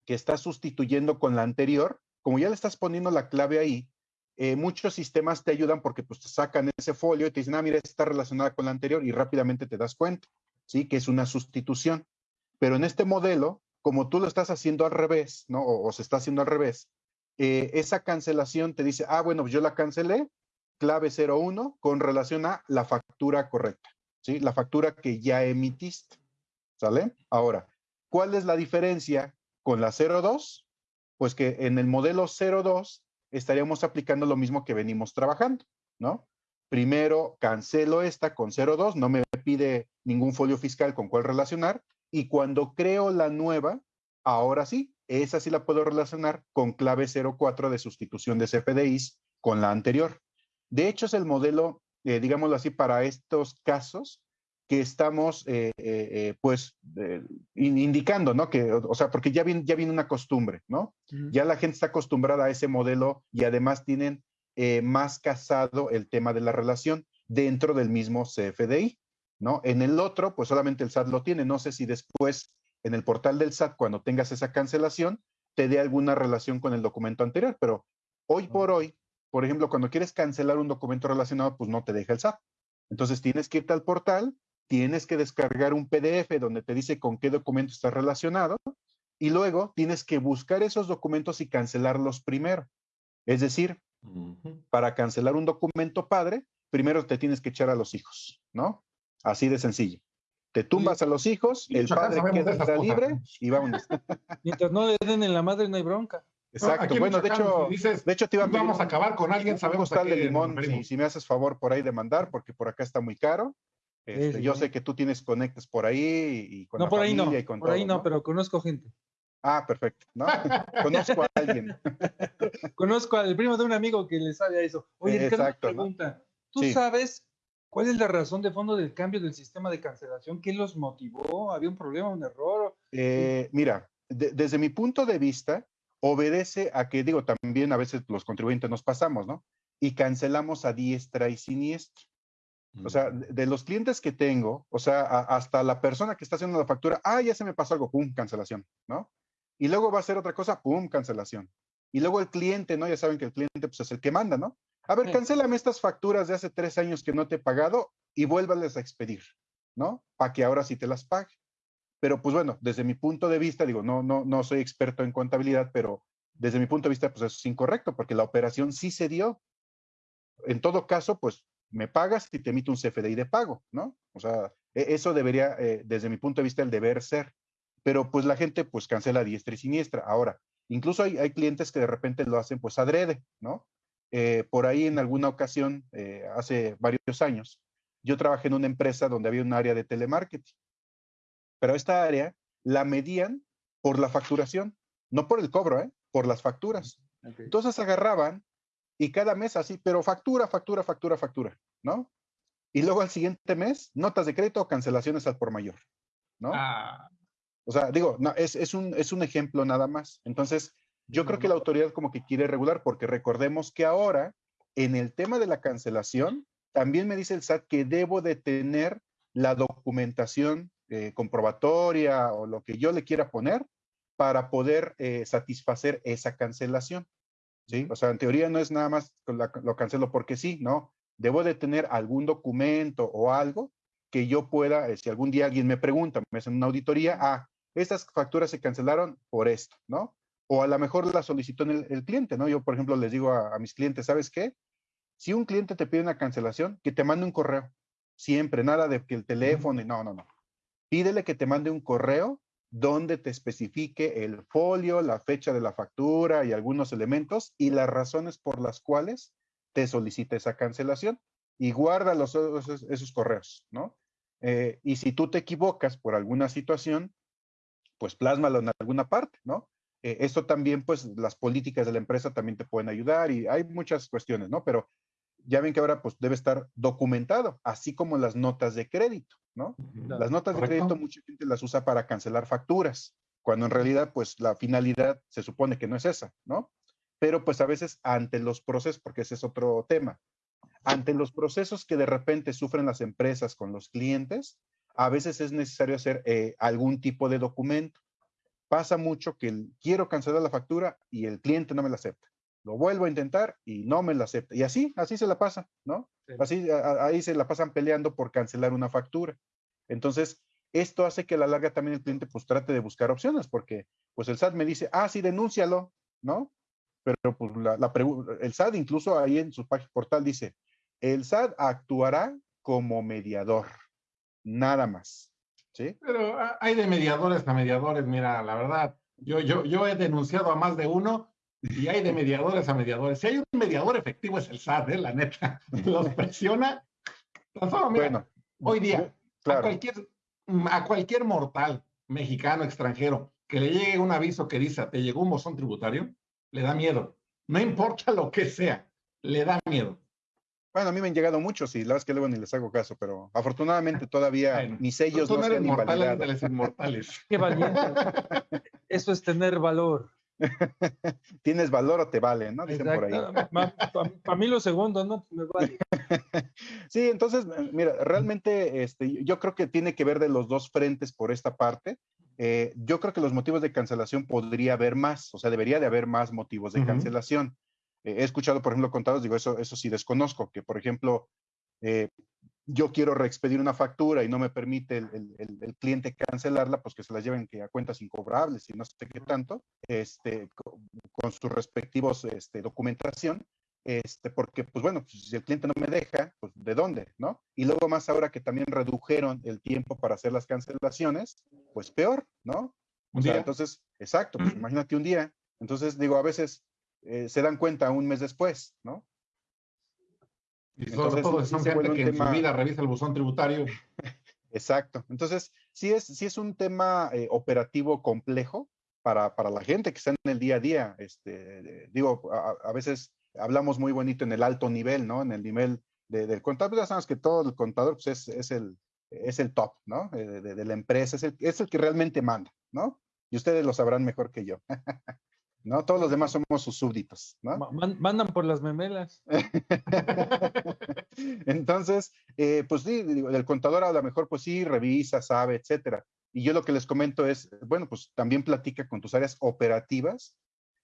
que estás sustituyendo con la anterior, como ya le estás poniendo la clave ahí, eh, muchos sistemas te ayudan porque pues te sacan ese folio y te dicen, ah, mira, está relacionada con la anterior y rápidamente te das cuenta, ¿sí? Que es una sustitución. Pero en este modelo, como tú lo estás haciendo al revés, ¿no? O, se está haciendo al revés, eh, esa cancelación te dice, ah, bueno, pues yo la cancelé, clave 01, con relación a la factura correcta, ¿sí? La factura que ya emitiste, ¿sale? Ahora, ¿cuál es la diferencia con la 02? Pues que en el modelo 02 estaríamos aplicando lo mismo que venimos trabajando, ¿no? Primero cancelo esta con 02, no me pide ningún folio fiscal con cuál relacionar, y cuando creo la nueva, ahora sí, esa sí la puedo relacionar con clave 04 de sustitución de CFDIs con la anterior. De hecho, es el modelo, eh, digámoslo así, para estos casos que estamos, eh, eh, eh, pues, indicando, ¿no? Que, o, sea, porque ya viene, ya viene una costumbre, ¿no? Ya la gente está acostumbrada a ese modelo y además tienen más casado el tema de la relación dentro del mismo CFDI, ¿no? En el otro, pues solamente el SAT lo tiene. No sé si después en el portal del SAT, cuando tengas esa cancelación, te dé alguna relación con el documento anterior, pero hoy por hoy, por ejemplo, cuando quieres cancelar un documento relacionado, pues no te deja el SAT. Entonces tienes que irte al portal, tienes que descargar un PDF donde te dice con qué documento está relacionado y luego tienes que buscar esos documentos y cancelarlos primero. Es decir, para cancelar un documento padre, primero te tienes que echar a los hijos, ¿no? Así de sencillo. Te tumbas a los hijos, el padre queda libre y vámonos. Mientras no le den en la madre, no hay bronca. Exacto. bueno, de hecho, de hecho te iba a vamos a acabar con alguien, sabemos tal de limón, si, me haces favor por ahí de mandar, porque por acá está muy caro. Este, yo sé que tú tienes conectes por ahí y con no, por ahí no, por ahí no, pero conozco gente. Ah, perfecto. ¿no? conozco a alguien. conozco al primo de un amigo que le sabe a eso. Oye, Exacto, pregunta. ¿Tú sabes cuál es la razón de fondo del cambio del sistema de cancelación? ¿Qué los motivó? ¿Había un problema, un error? Eh, mira, desde mi punto de vista, obedece a que, digo, también a veces los contribuyentes nos pasamos, ¿no? Y cancelamos a diestra y siniestra. O sea, de los clientes que tengo, o sea, hasta la persona que está haciendo la factura, ah, ya se me pasó algo, pum, cancelación, ¿no? Y luego va a hacer otra cosa, pum, cancelación. Y luego el cliente, ¿no? Ya saben que el cliente pues, es el que manda, ¿no? A ver, cancélame estas facturas de hace tres años que no te he pagado y vuélvales a expedir, ¿no? Para que ahora sí te las pague. Pero pues bueno, desde mi punto de vista, digo, no, no, no soy experto en contabilidad, pero desde mi punto de vista, pues eso es incorrecto, porque la operación sí se dio. En todo caso, pues me pagas y te emito un CFDI de pago, ¿no? O sea, e, eso debería, eh, desde mi punto de vista, el deber ser. Pero pues la gente pues cancela diestra y siniestra. Ahora, incluso hay, hay clientes que de repente lo hacen pues adrede, ¿no? Eh, por ahí en alguna ocasión, eh, hace varios años, yo trabajé en una empresa donde había un área de telemarketing. Pero esta área la medían por la facturación, no por el cobro, ¿eh? por las facturas. Entonces agarraban y cada mes así, pero factura, factura, factura, factura, ¿no? Y luego al siguiente mes, notas de crédito o cancelaciones al por mayor, ¿no? Ah. O sea, digo, no, es, es, un, es un ejemplo nada más. Entonces, yo creo que la autoridad como que quiere regular, porque recordemos que ahora, en el tema de la cancelación, también me dice el SAT que debo de tener la documentación eh, comprobatoria o lo que yo le quiera poner para poder eh, satisfacer esa cancelación. ¿sí? O sea, en teoría no es nada más lo cancelo porque sí, no. Debo de tener algún documento o algo que yo pueda, eh, si algún día alguien me pregunta, me hacen una auditoría, ah, estas facturas se cancelaron por esto, ¿no? O a lo mejor la solicitó el, el cliente, ¿no? Yo, por ejemplo, les digo a, a, mis clientes, ¿sabes qué? Si un cliente te pide una cancelación, que te mande un correo. Siempre, nada de que el teléfono, y no, no, no. Pídele que te mande un correo donde te especifique el folio, la fecha de la factura y algunos elementos y las razones por las cuales te solicita esa cancelación y guarda los, esos, correos, ¿no? Eh, y si tú te equivocas por alguna situación, pues plásmalo en alguna parte, ¿no? Eh, esto también, pues las políticas de la empresa también te pueden ayudar y hay muchas cuestiones, ¿no? Pero ya ven que ahora pues debe estar documentado, así como las notas de crédito, ¿no? Las notas de crédito mucha gente las usa para cancelar facturas, cuando en realidad pues la finalidad se supone que no es esa, ¿no? Pero pues a veces ante los procesos, porque ese es otro tema, ante los procesos que de repente sufren las empresas con los clientes, a veces es necesario hacer eh, algún tipo de documento. Pasa mucho que quiero cancelar la factura y el cliente no me la acepta lo vuelvo a intentar y no me la acepta. Y así, así se la pasa, ¿no? Así, ahí se la pasan peleando por cancelar una factura. Entonces, esto hace que a la larga también el cliente pues trate de buscar opciones, porque pues el SAT me dice, ah, sí, denúncialo, ¿no? Pero pues la, la el SAT incluso ahí en su página portal dice, el SAT actuará como mediador, nada más, ¿sí? Pero ah, hay de mediadores a mediadores, mira, la verdad, yo, yo, yo he denunciado a más de uno y hay de mediadores a mediadores. Si hay un mediador efectivo es el SAT, ¿eh? la neta. Los presiona. bueno, hoy día, a, cualquier, a cualquier mortal mexicano, extranjero, que le llegue un aviso que dice, te llegó un bozón tributario, le da miedo. No importa lo que sea, le da miedo. Bueno, a mí me han llegado muchos y la verdad es que luego ni les hago caso, pero afortunadamente todavía mis sellos no, no de los inmortales. Qué valiente. Eso es tener valor. Tienes valor o te vale, ¿no? Dicen por ahí. Para mí lo segundo, ¿no? Me vale. sí, entonces, mira, realmente este, yo creo que tiene que ver de los dos frentes por esta parte. Eh, yo creo que los motivos de cancelación podría haber más, o sea, debería de haber más motivos de cancelación. Eh, he escuchado, por ejemplo, contados, digo, eso, eso sí desconozco, que por ejemplo, eh, yo quiero reexpedir una factura y no me permite el, el, cliente cancelarla, pues que se la lleven que a cuentas incobrables y no sé qué tanto, este, con, con sus respectivos este, documentación, este, porque, pues bueno, pues, si el cliente no me deja, pues ¿de dónde? ¿No? Y luego más ahora que también redujeron el tiempo para hacer las cancelaciones, pues peor, ¿no? O sea, entonces, exacto, pues imagínate un día. Entonces, digo, a veces eh, se dan cuenta un mes después, ¿no? Y sobre todo si gente que en su vida revisa el buzón tributario. Exacto. Entonces, sí es, sí es un tema eh, operativo complejo para, para, la gente que está en el día a día. Este, digo, a, veces hablamos muy bonito en el alto nivel, ¿no? En el nivel del contador, ya sabemos que todo el contador pues es, es, el, es el top, ¿no? Eh, de, de, la empresa, es el, es el que realmente manda, ¿no? Y ustedes lo sabrán mejor que yo. ¿no? Todos los demás somos sus súbditos, ¿no? Mandan por las memelas. Entonces, eh, pues sí, el contador a lo mejor, pues sí, revisa, sabe, etcétera. Y yo lo que les comento es, bueno, pues también platica con tus áreas operativas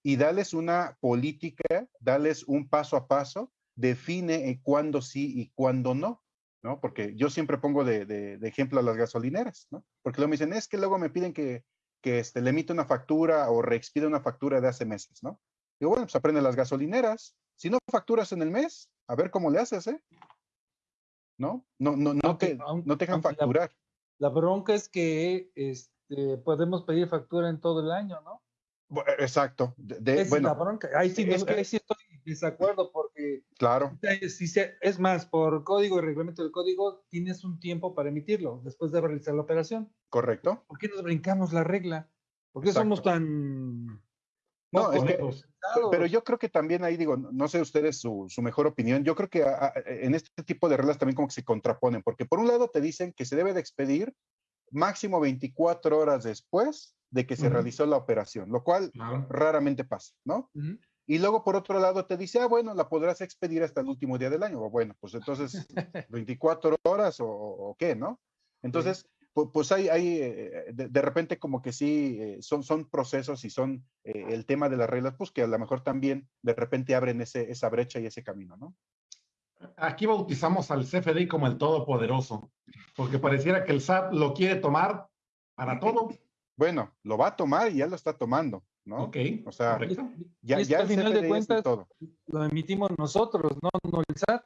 y dales una política, dales un paso a paso, define cuándo sí y cuándo no, ¿no? Porque yo siempre pongo de, de ejemplo a las gasolineras, ¿no? Porque luego me dicen, es que luego me piden que que este, le emite una factura o reexpide una factura de hace meses, ¿no? Digo, bueno, pues aprende las gasolineras. Si no facturas en el mes, a ver cómo le haces, ¿eh? ¿No? No, no, no, te, no te dejan facturar. La, bronca es que este, podemos pedir factura en todo el año, ¿no? Exacto. De, es la bronca. Ahí sí, es que ahí sí estoy desacuerdo porque. Claro. Si se, es más, por código y reglamento del código, tienes un tiempo para emitirlo después de realizar la operación. Correcto. ¿Por qué nos brincamos la regla? ¿Por qué somos tan... No, es que, pero yo creo que también ahí digo, no sé ustedes su, su mejor opinión, yo creo que en este tipo de reglas también como que se contraponen, porque por un lado te dicen que se debe de expedir máximo 24 horas después de que se realizó la operación, lo cual raramente pasa, ¿no? Y luego por otro lado te dice, ah, bueno, la podrás expedir hasta el último día del año. O bueno, pues entonces 24 horas o, o qué, ¿no? Entonces, pues hay, hay eh, de, repente como que sí, eh, son, son procesos y son eh, el tema de las reglas, pues que a lo mejor también de repente abren ese, esa brecha y ese camino, ¿no? Aquí bautizamos al CFDI como el todopoderoso, porque pareciera que el SAT lo quiere tomar para todo. Bueno, lo va a tomar y ya lo está tomando, ¿no? Ok. O sea, ya, ya al final de cuentas lo emitimos nosotros, no, no el SAT.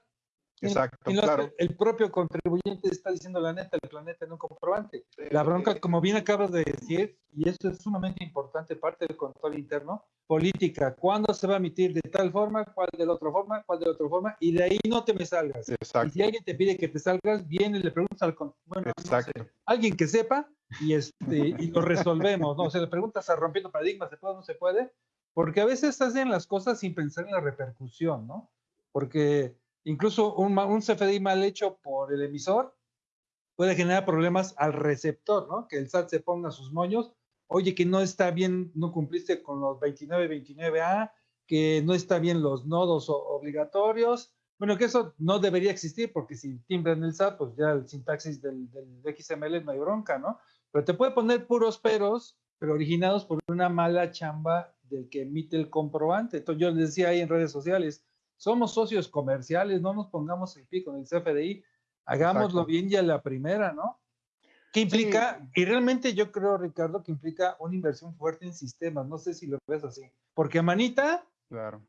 Exacto, claro. El propio contribuyente está diciendo la neta, el planeta en un comprobante. La bronca, como bien acabas de decir, y esto es sumamente importante, parte del control interno, política, ¿cuándo se va a emitir de tal forma, cuál de la otra forma, cuál de la otra forma? Y de ahí no te me salgas. Exacto. Y si alguien te pide que te salgas, viene y le preguntas al bueno, Exacto. alguien que sepa y, este, y lo resolvemos, ¿no? O sea, le preguntas a rompiendo paradigmas, ¿se puede o no se puede? Porque a veces hacen las cosas sin pensar en la repercusión, ¿no? Porque Incluso un, un CFDI mal hecho por el emisor puede generar problemas al receptor, ¿no? Que el SAT se ponga sus moños. Oye, que no está bien, no cumpliste con los 29, 29A, que no está bien los nodos obligatorios. Bueno, que eso no debería existir porque si timbran el SAT, pues ya el sintaxis del, del XML no hay bronca, ¿no? Pero te puede poner puros peros, pero originados por una mala chamba del que emite el comprobante. Entonces yo les decía ahí en redes sociales, somos socios comerciales, no nos pongamos el pico en el CFDI, hagámoslo bien ya la primera, ¿no? ¿Qué implica? Y realmente yo creo, Ricardo, que implica una inversión fuerte en sistemas. No sé si lo ves así. Porque a manita. Claro.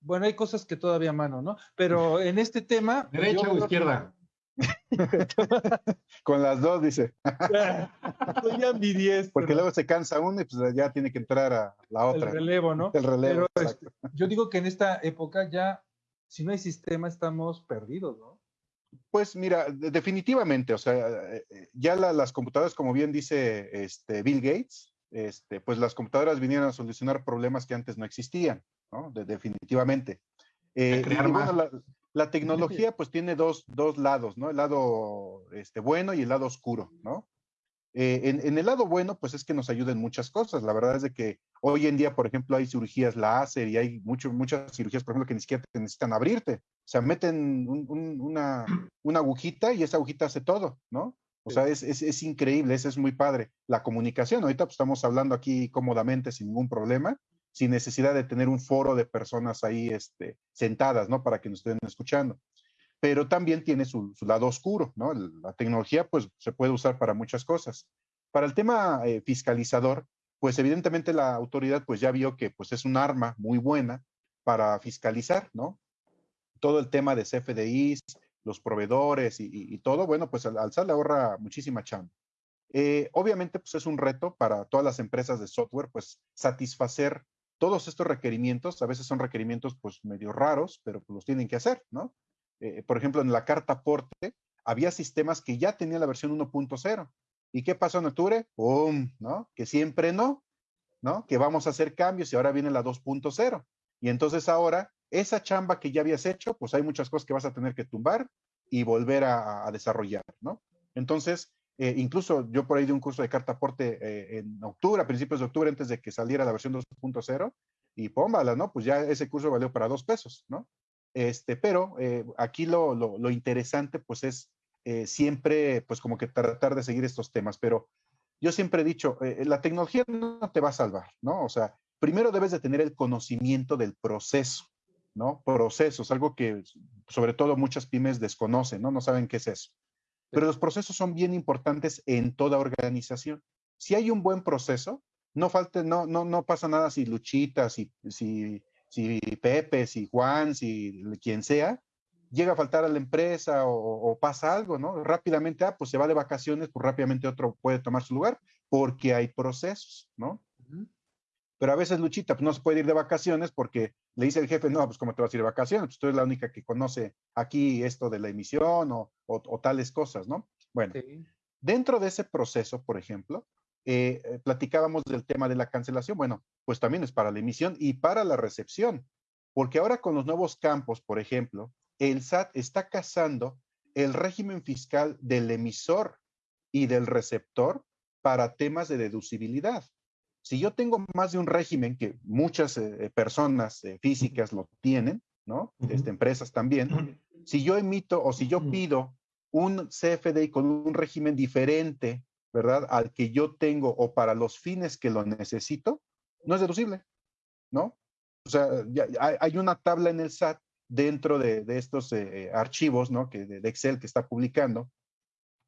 Bueno, hay cosas que todavía a mano, ¿no? Pero en este tema. ¿Derecha o izquierda? Con las dos, dice. Soy ambidiestro. Porque luego se cansa uno y pues ya tiene que entrar a la otra. El relevo, ¿no? El relevo. Este, yo digo que en esta época ya si no hay sistema estamos perdidos, ¿no? Pues mira, definitivamente, o sea, eh, eh, ya las computadoras, como bien dice este, Bill Gates, este, pues las computadoras vinieron a solucionar problemas que antes no existían, ¿no? definitivamente. Eh, crear más. la tecnología pues tiene dos, dos lados, ¿no? El lado este, bueno y el lado oscuro, ¿no? Eh, en, el lado bueno, pues es que nos ayuda en muchas cosas. La verdad es de que hoy en día, por ejemplo, hay cirugías láser y hay mucho, muchas cirugías, por ejemplo, que ni siquiera te necesitan abrirte. O sea, meten una, una, agujita y esa agujita hace todo, ¿no? O sea, es, es, es, increíble, eso es muy padre. La comunicación, ahorita pues, estamos hablando aquí cómodamente sin ningún problema, sin necesidad de tener un foro de personas ahí este, sentadas, ¿no? Para que nos estén escuchando pero también tiene su, lado oscuro, ¿no? La tecnología, pues, se puede usar para muchas cosas. Para el tema eh, fiscalizador, pues, evidentemente la autoridad, pues, ya vio que, pues, es un arma muy buena para fiscalizar, ¿no? Todo el tema de CFDIs, los proveedores y, todo, bueno, pues, al alzar le ahorra muchísima chamba. Eh, obviamente, pues, es un reto para todas las empresas de software, pues, satisfacer todos estos requerimientos. A veces son requerimientos, pues, medio raros, pero pues, los tienen que hacer, ¿no? Eh, por ejemplo, en la carta aporte, había sistemas que ya tenían la versión 1.0. ¿Y qué pasó en octubre? ¡Pum! ¿No? Que siempre no, ¿no? Que vamos a hacer cambios y ahora viene la 2.0. Y entonces ahora, esa chamba que ya habías hecho, pues hay muchas cosas que vas a tener que tumbar y volver a, desarrollar, ¿no? Entonces, eh, incluso yo por ahí di un curso de carta aporte eh, en octubre, a principios de octubre, antes de que saliera la versión 2.0, y pómbala, ¿no? Pues ya ese curso valió para dos pesos, ¿no? Este, pero eh, aquí lo, lo, interesante pues es eh, siempre pues como que tratar de seguir estos temas, pero yo siempre he dicho, eh, la tecnología no te va a salvar, ¿no? O sea, primero debes de tener el conocimiento del proceso, ¿no? Procesos, algo que sobre todo muchas pymes desconocen, ¿no? No saben qué es eso. Pero los procesos son bien importantes en toda organización. Si hay un buen proceso, no falte, no, no, no pasa nada si luchitas, si, si si Pepe, si Juan, si quien sea, llega a faltar a la empresa o, pasa algo, ¿no? Rápidamente, ah, pues se va de vacaciones, pues rápidamente otro puede tomar su lugar, porque hay procesos, ¿no? Pero a veces Luchita pues, no se puede ir de vacaciones porque le dice el jefe, no, pues ¿cómo te vas a ir de vacaciones? Pues tú eres la única que conoce aquí esto de la emisión o, tales cosas, ¿no? Bueno, dentro de ese proceso, por ejemplo, eh, eh, platicábamos del tema de la cancelación. Bueno, pues también es para la emisión y para la recepción, porque ahora con los nuevos campos, por ejemplo, el SAT está casando el régimen fiscal del emisor y del receptor para temas de deducibilidad. Si yo tengo más de un régimen que muchas eh, personas físicas lo tienen, ¿no? Este, empresas también, si yo emito o si yo pido un CFDI con un régimen diferente ¿verdad? Al que yo tengo o para los fines que lo necesito, no es deducible, ¿no? O sea, hay una tabla en el SAT dentro de, estos eh, archivos, ¿no? Que, de, Excel que está publicando,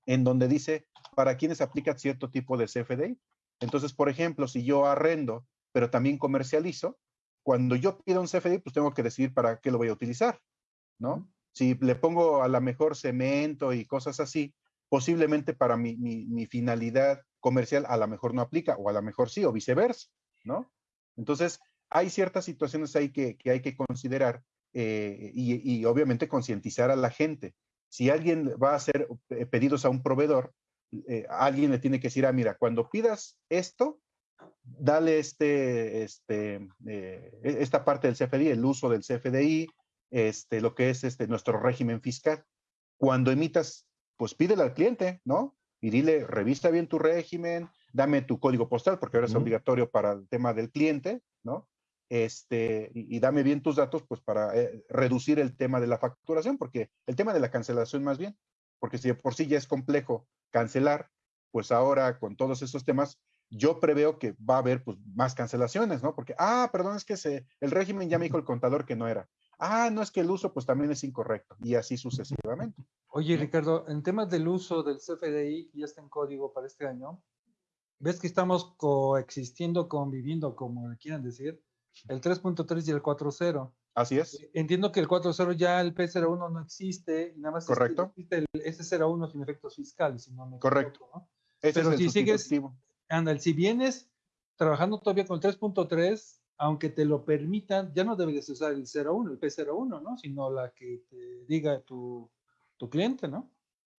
en donde dice para quiénes aplica cierto tipo de CFDI. Entonces, por ejemplo, si yo arrendo, pero también comercializo, cuando yo pido un CFDI, pues tengo que decidir para qué lo voy a utilizar, ¿no? Si le pongo a la mejor cemento y cosas así, posiblemente para mi, finalidad comercial a lo mejor no aplica, o a lo mejor sí, o viceversa, ¿no? Entonces, hay ciertas situaciones ahí que, hay que considerar eh, y, obviamente concientizar a la gente. Si alguien va a hacer eh, pedidos a un proveedor, eh, alguien le tiene que decir, ah, mira, cuando pidas esto, dale este, este, e, esta parte del CFDI, el uso del CFDI, este, lo que es este, nuestro régimen fiscal. Cuando emitas pues pídele al cliente, ¿no? Y dile, revista bien tu régimen, dame tu código postal, porque ahora es obligatorio para el tema del cliente, ¿no? Este, y, dame bien tus datos, pues para eh, reducir el tema de la facturación, porque el tema de la cancelación más bien, porque si por sí ya es complejo cancelar, pues ahora con todos esos temas, yo preveo que va a haber pues, más cancelaciones, ¿no? Porque, ah, perdón, es que se, el régimen ya me dijo el contador que no era ah, no es que el uso pues también es incorrecto y así sucesivamente. Oye, Ricardo, en temas del uso del CFDI, que ya está en código para este año, ves que estamos coexistiendo, conviviendo, como quieran decir, el 3.3 y el 4.0. Así es. Entiendo que el 4.0 ya el P01 no existe, nada más Correcto. existe el S01 sin efectos fiscales, si no me Correcto. ¿no? Pero si sigues, anda, si vienes trabajando todavía con el 3.3, aunque te lo permitan, ya no debes usar el 01, el P01, ¿no? Sino la que te diga tu, tu cliente, ¿no?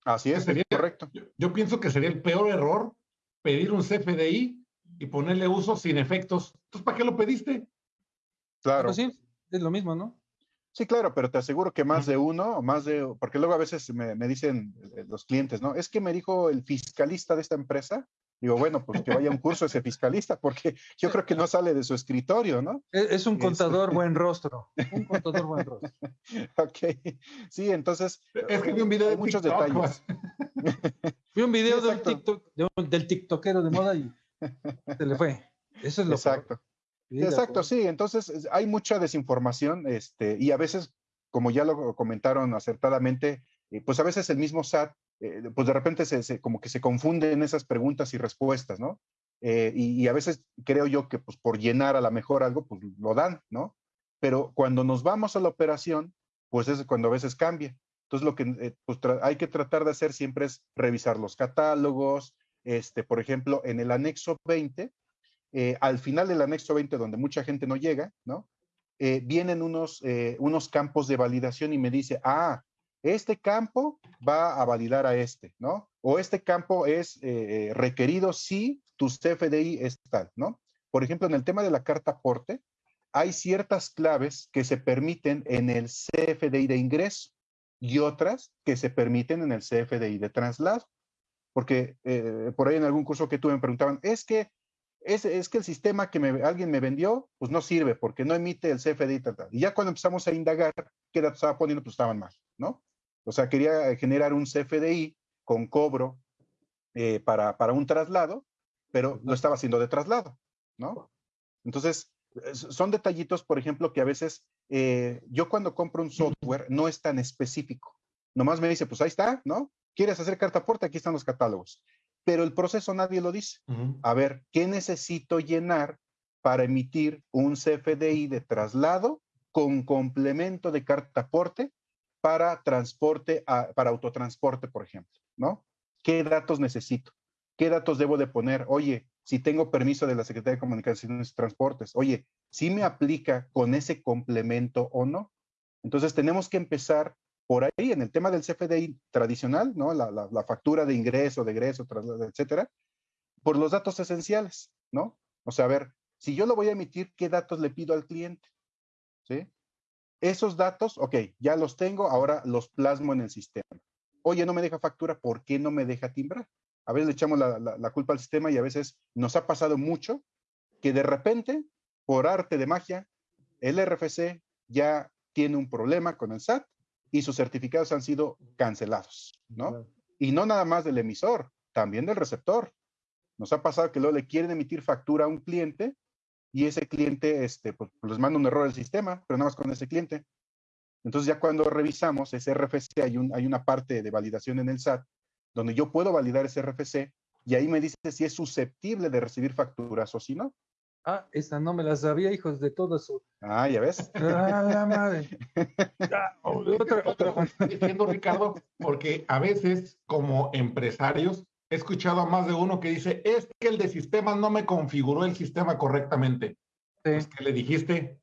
Así es, sería correcto. Yo, pienso que sería el peor error pedir un CFDI y ponerle uso sin efectos. Entonces, ¿para qué lo pediste? Claro. sí, es lo mismo, ¿no? Sí, claro, pero te aseguro que más de uno, más de, porque luego a veces me, me, dicen eh, los clientes, ¿no? Es que me dijo el fiscalista de esta empresa. Digo, bueno, pues que vaya a un curso ese fiscalista, porque yo creo que no sale de su escritorio, ¿no? Es, un contador buen rostro, un contador buen rostro. ok, sí, entonces. Es que vi un video de muchos detalles. vi un video de TikTok, del TikTokero de moda y se le fue. Eso es lo Exacto. Exacto, sí. Entonces hay mucha desinformación este, y a veces, como ya lo comentaron acertadamente, eh, pues a veces el mismo SAT, eh, pues de repente se, como que se confunde en esas preguntas y respuestas, ¿no? Eh, y, a veces creo yo que pues por llenar a la mejor algo, pues lo dan, ¿no? Pero cuando nos vamos a la operación, pues es cuando a veces cambia. Entonces lo que pues, hay que tratar de hacer siempre es revisar los catálogos, este, por ejemplo, en el anexo 20, eh, al final del anexo 20, donde mucha gente no llega, ¿no? Eh, vienen unos, eh, unos campos de validación y me dice, ah, este campo va a validar a este, ¿no? O este campo es requerido si tu CFDI es tal, ¿no? Por ejemplo, en el tema de la carta aporte, hay ciertas claves que se permiten en el CFDI de ingreso y otras que se permiten en el CFDI de traslado. Porque por ahí en algún curso que tuve me preguntaban, es que es, que el sistema que alguien me vendió, pues no sirve porque no emite el CFDI. Y, y ya cuando empezamos a indagar qué datos estaba poniendo, pues estaban mal, ¿no? O sea, quería generar un CFDI con cobro eh, para, para un traslado, pero lo estaba haciendo de traslado, ¿no? Entonces, son detallitos, por ejemplo, que a veces eh, yo cuando compro un software no es tan específico. Nomás me dice, pues ahí está, ¿no? ¿Quieres hacer carta aporte? Aquí están los catálogos pero el proceso nadie lo dice. A ver, ¿qué necesito llenar para emitir un CFDI de traslado con complemento de carta aporte para transporte, para autotransporte, por ejemplo, ¿no? ¿Qué datos necesito? ¿Qué datos debo de poner? Oye, si tengo permiso de la Secretaría de Comunicaciones y Transportes, oye, si me aplica con ese complemento o no? Entonces tenemos que empezar por ahí en el tema del CFDI tradicional, ¿no? La, factura de ingreso, de egreso, etcétera, por los datos esenciales, ¿no? O sea, a ver, si yo lo voy a emitir, ¿qué datos le pido al cliente? ¿Sí? Esos datos, ok, ya los tengo, ahora los plasmo en el sistema. Oye, no me deja factura, ¿por qué no me deja timbrar? A veces le echamos la, la culpa al sistema y a veces nos ha pasado mucho que de repente, por arte de magia, el RFC ya tiene un problema con el SAT y sus certificados han sido cancelados, ¿no? Y no nada más del emisor, también del receptor. Nos ha pasado que luego le quieren emitir factura a un cliente y ese cliente, este, pues, les manda un error al sistema, pero nada más con ese cliente. Entonces ya cuando revisamos ese RFC, hay, un, hay una parte de validación en el SAT donde yo puedo validar ese RFC y ahí me dice si es susceptible de recibir facturas o si no. Ah, esa no me la sabía, hijos de todo eso. Ah, ya ves. Ah, la madre. Ah, otra, otra. Diciendo, Ricardo, porque a veces, como empresarios, he escuchado a más de uno que dice, es que el de sistemas no me configuró el sistema correctamente. Sí. Es que le dijiste.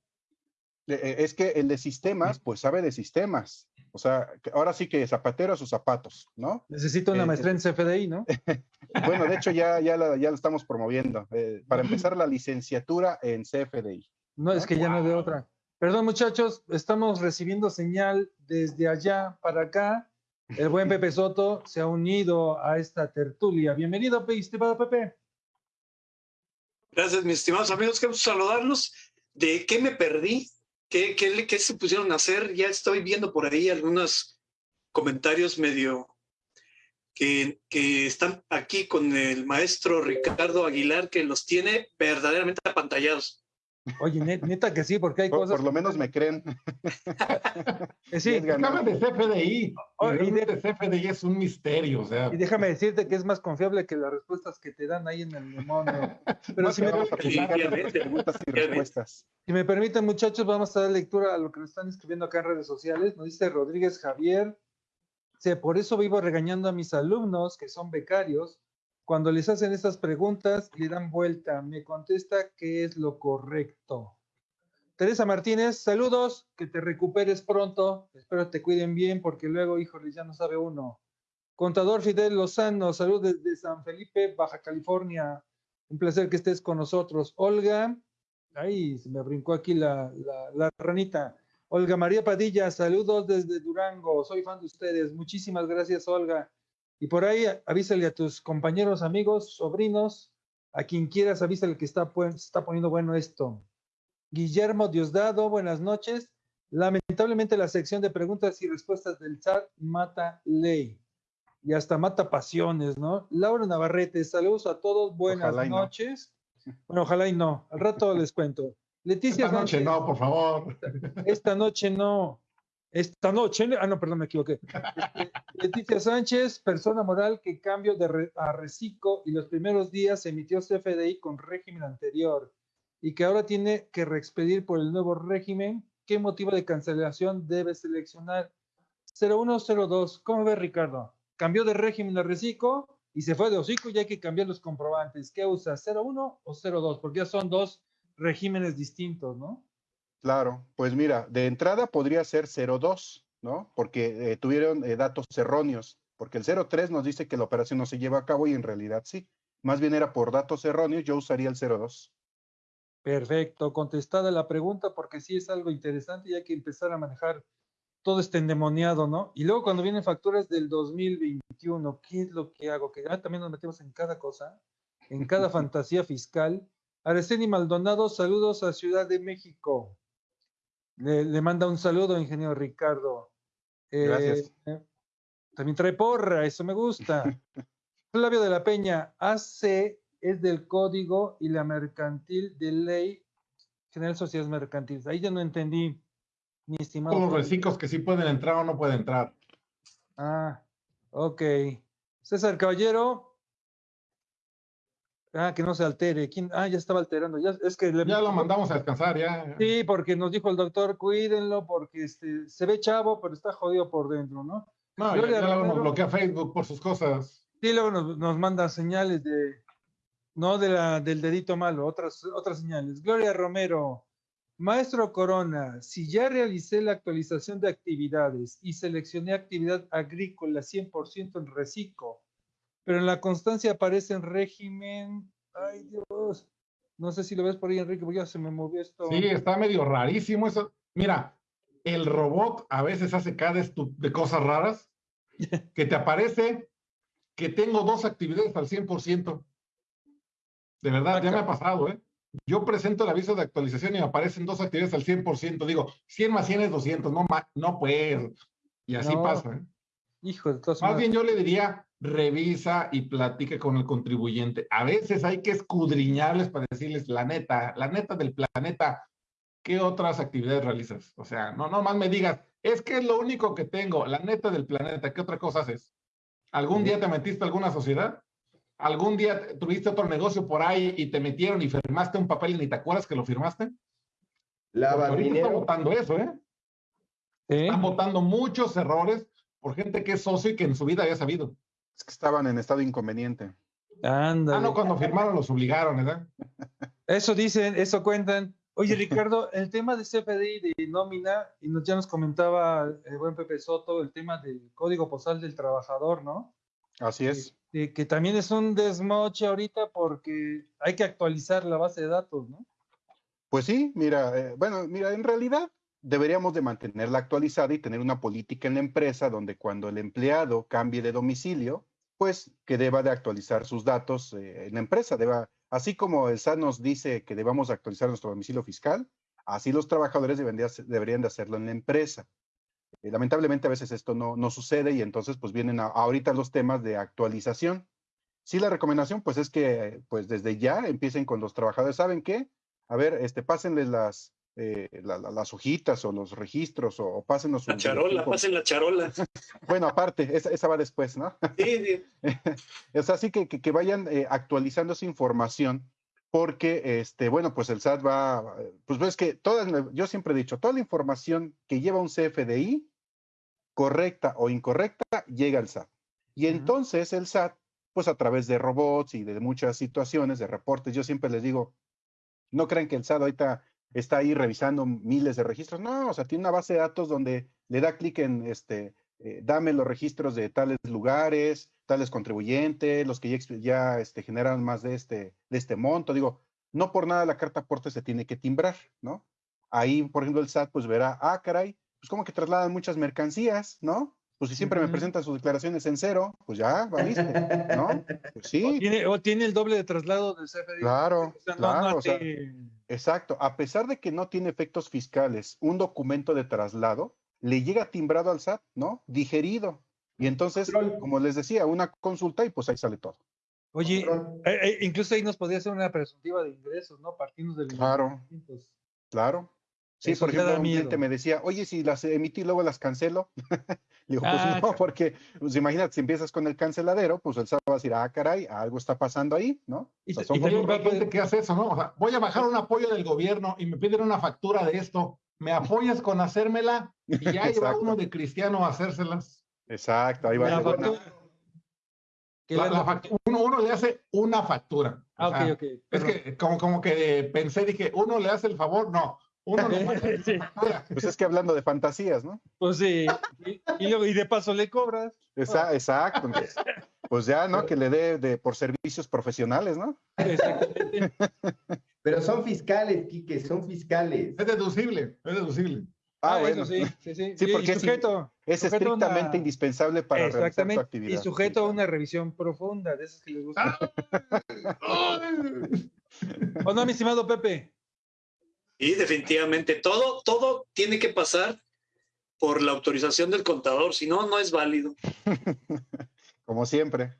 Eh, es que el de sistemas, pues sabe de sistemas. O sea, ahora sí que zapatero a sus zapatos, ¿no? Necesito una eh, maestría en CFDI, ¿no? bueno, de hecho ya, ya, lo, ya lo estamos promoviendo. Eh, para empezar la licenciatura en CFDI. No, es que ya no veo otra. Perdón, muchachos, estamos recibiendo señal desde allá para acá. El buen Pepe Soto se ha unido a esta tertulia. Bienvenido, estimado Pepe. Gracias, mis estimados amigos. Quiero saludarlos. ¿De qué me perdí? ¿Qué, qué, se pusieron a hacer? Ya estoy viendo por ahí algunos comentarios medio que, que, están aquí con el maestro Ricardo Aguilar, que los tiene verdaderamente apantallados. Oye, neta que sí, porque hay cosas. Por lo menos me creen. sí, déjame de CFDI. y de CFDI es un misterio. O sea. Y déjame decirte que es más confiable que las respuestas que te dan ahí en el demonio. Pero si me, preguntas y respuestas. si me permiten, muchachos, vamos a dar lectura a lo que nos están escribiendo acá en redes sociales. Nos dice Rodríguez Javier. Por eso vivo regañando a mis alumnos que son becarios cuando les hacen estas preguntas, le dan vuelta, me contesta qué es lo correcto. Teresa Martínez, saludos, que te recuperes pronto, espero te cuiden bien porque luego, híjole, ya no sabe uno. Contador Fidel Lozano, saludos desde San Felipe, Baja California. Un placer que estés con nosotros. Olga, ahí se me brincó aquí la, la ranita. Olga María Padilla, saludos desde Durango, soy fan de ustedes. Muchísimas gracias, Olga. Y por ahí avísale a tus compañeros, amigos, sobrinos, a quien quieras, avísale que está, está poniendo bueno esto. Guillermo Diosdado, buenas noches. Lamentablemente la sección de preguntas y respuestas del chat mata ley y hasta mata pasiones, ¿no? Laura Navarrete, saludos a todos, buenas noches. Bueno, ojalá y no, al rato les cuento. Leticia Esta noche no, por favor. Esta noche no. Esta noche, ah, no, perdón, me equivoqué. Leticia Sánchez, persona moral que cambio de a reciclo y los primeros días emitió CFDI con régimen anterior y que ahora tiene que reexpedir por el nuevo régimen. ¿Qué motivo de cancelación debe seleccionar? 0102. ¿Cómo ve Ricardo? Cambió de régimen a reciclo y se fue de hocico y hay que cambiar los comprobantes. ¿Qué usa? ¿01 o 02? Porque ya son dos regímenes distintos, ¿no? Claro, pues mira, de entrada podría ser 02, ¿no? Porque eh, tuvieron eh, datos erróneos, porque el 03 nos dice que la operación no se lleva a cabo y en realidad sí. Más bien era por datos erróneos, yo usaría el 02. Perfecto, contestada la pregunta porque sí es algo interesante y hay que empezar a manejar todo este endemoniado, ¿no? Y luego cuando vienen facturas del 2021, ¿qué es lo que hago? Que ya también nos metemos en cada cosa, en cada fantasía fiscal. Araceli Maldonado, saludos a Ciudad de México. Le, manda un saludo, ingeniero Ricardo. Gracias. Eh, también trae porra, eso me gusta. Flavio de la Peña, AC es del código y la mercantil de ley general sociedades mercantiles. Ahí ya no entendí, mi estimado. Todos los reciclos que sí pueden entrar o no pueden entrar. Ah, ok. César Caballero, Ah, que no se altere. ¿Quién? Ah, ya estaba alterando. Ya, es que ya lo mandamos a descansar, ya. Sí, porque nos dijo el doctor, cuídenlo, porque este, se ve chavo, pero está jodido por dentro, ¿no? No, ya, luego nos bloquea Facebook por sus cosas. Sí, luego nos, manda señales de, no de la, del dedito malo, otras, otras señales. Gloria Romero, maestro Corona, si ya realicé la actualización de actividades y seleccioné actividad agrícola 100% en reciclo, pero en la constancia aparece en régimen. Ay, Dios. No sé si lo ves por ahí, Enrique, porque ya se me movió esto. Sí, está medio rarísimo eso. Mira, el robot a veces hace cada de cosas raras que te aparece que tengo dos actividades al 100%. De verdad, ya me ha pasado, ¿eh? Yo presento el aviso de actualización y me aparecen dos actividades al 100%. Digo, 100 más 100 es 200, no, no pues. Y así pasa, ¿eh? Hijo de Más bien yo le diría, revisa y platique con el contribuyente. A veces hay que escudriñarles para decirles la neta, la neta del planeta, ¿qué otras actividades realizas? O sea, no nomás me digas, es que es lo único que tengo, la neta del planeta, ¿qué otra cosa haces? ¿Algún día te metiste a alguna sociedad? ¿Algún día tuviste otro negocio por ahí y te metieron y firmaste un papel y ni te acuerdas que lo firmaste? La ahorita está votando eso, ¿eh? Están votando muchos errores por gente que es socio y que en su vida había sabido que estaban en estado inconveniente. Anda. Ah, no, cuando firmaron los obligaron, ¿verdad? Eso dicen, eso cuentan. Oye, Ricardo, el tema de CFDI de nómina, y ya nos comentaba el buen Pepe Soto, el tema del código postal del trabajador, ¿no? Así es. Que, que también es un desmoche ahorita porque hay que actualizar la base de datos, ¿no? Pues sí, mira, eh, bueno, mira, en realidad deberíamos de mantenerla actualizada y tener una política en la empresa donde cuando el empleado cambie de domicilio, pues que deba de actualizar sus datos eh, en la empresa. Deba, así como el SAT nos dice que debamos actualizar nuestro domicilio fiscal, así los trabajadores deberían de hacerlo en la empresa. Eh, lamentablemente a veces esto no, no, sucede y entonces pues vienen ahorita los temas de actualización. Sí, la recomendación pues es que pues desde ya empiecen con los trabajadores. ¿Saben qué? A ver, este, pásenles las, eh, las hojitas o los registros o, o pásenos. La charola, pasen la charola. bueno, aparte, esa, va después, ¿no? Sí, sí. es así que, que, vayan eh, actualizando esa información porque, este, bueno, pues el SAT va, pues ves que todas, yo siempre he dicho, toda la información que lleva un CFDI, correcta o incorrecta, llega al SAT. Y entonces el SAT, pues a través de robots y de muchas situaciones, de reportes, yo siempre les digo, no crean que el SAT ahorita está ahí revisando miles de registros. No, o sea, tiene una base de datos donde le da clic en este, eh, dame los registros de tales lugares, tales contribuyentes, los que ya, ya este, generan más de este, de este monto. Digo, no por nada la carta aporte se tiene que timbrar, ¿no? ahí, por ejemplo, el SAT pues verá, ah, caray, pues como que trasladan muchas mercancías, ¿no? Pues si siempre me presentan sus declaraciones en cero, pues ya, valiste, ¿no? Pues sí. O tiene, o tiene el doble de traslado del CFDI. Claro, O sea, no- claro, no o sea, te- exacto. A pesar de que no tiene efectos fiscales, un documento de traslado le llega timbrado al SAT, ¿no? Digerido. Y entonces, Control. como les decía, una consulta y pues ahí sale todo. Oye, eh, eh, incluso ahí nos podría hacer una presuntiva de ingresos, ¿no? Partimos del Claro. 1900. Claro. Sí, Eso por te da ejemplo, un miedo. cliente me decía, oye, si las emití y luego las cancelo. Le digo, pues Ah, no, porque, pues imagínate, si empiezas con el canceladero, pues el SAT va a decir, ah, caray, algo está pasando ahí, ¿no? Y O sea, y también gente que hace eso, ¿no? O sea, voy a bajar un apoyo del gobierno y me piden una factura de esto. ¿Me apoyas con hacérmela? Y ya lleva Exacto. uno de cristiano a hacérselas. Exacto, ahí va. La factura- La- la- uno, uno le hace una factura. O Ah, ok, sea, ok. Es que como, como que pensé, dije, uno le hace el favor, no, uno hace Sí. Pues es que hablando de fantasías, ¿no? pues sí. Y, y luego, y de paso le cobras. Esa- exacto. entonces, pues ya, ¿no? Que le dé de, por servicios profesionales, ¿no? Exactamente. Pero son fiscales, Quique, son fiscales. Es deducible, es deducible. Ah, Ah, bueno. eso sí, sí, sí. Sí, porque es- sujeto, Es sujeto estrictamente una- indispensable para realizar tu Exactamente. actividad. Y sujeto a una revisión profunda de esas que les gusta. ¡Ay! ¿O no, mi estimado Pepe? Y definitivamente todo, todo tiene que pasar por la autorización del contador, si no, no es válido. Como siempre.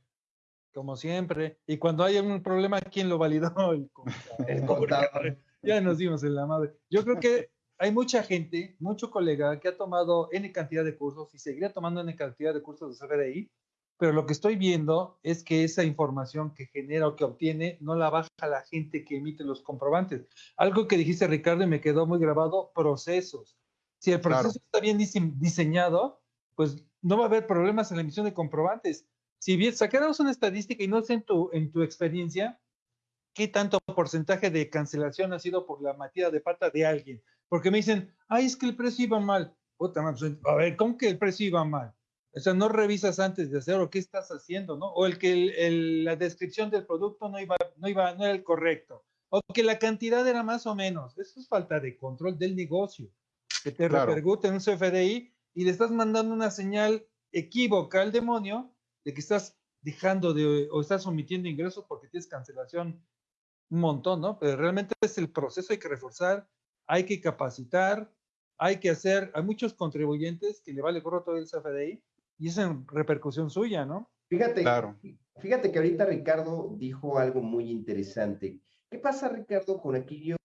Como siempre. Y cuando hay un problema, ¿quién lo validó? El contador. El contador. Ya nos dimos en la madre. Yo creo que hay mucha gente, mucho colega que ha tomado N cantidad de cursos y seguirá tomando N cantidad de cursos de CFDI, pero lo que estoy viendo es que esa información que genera o que obtiene no la baja la gente que emite los comprobantes. Algo que dijiste, Ricardo, y me quedó muy grabado, procesos. Si el proceso Claro. está bien dise- diseñado, pues no va a haber problemas en la emisión de comprobantes. Si bien sacáramos una estadística y no sé en tu, en tu experiencia, ¿qué tanto porcentaje de cancelación ha sido por la metida de pata de alguien? Porque me dicen, ay, es que el precio iba mal. Puta pues, a ver, ¿cómo que el precio iba mal? O sea, no revisas antes de hacerlo, ¿qué estás haciendo, no? O el que el- el- la descripción del producto no iba, no iba, no era el correcto. O que la cantidad era más o menos. Eso es falta de control del negocio. Que te Claro. repercute en un CFDI y le estás mandando una señal equívoca al demonio de que estás dejando de o estás omitiendo ingresos porque tienes cancelación un montón, ¿no? Pero realmente es el proceso, hay que reforzar, hay que capacitar, hay que hacer, hay muchos contribuyentes que le vale gorro todo el CFDI y es en repercusión suya, ¿no? Fíjate, Claro. fíjate que ahorita Ricardo dijo algo muy interesante. ¿Qué pasa, Ricardo, con aquellos?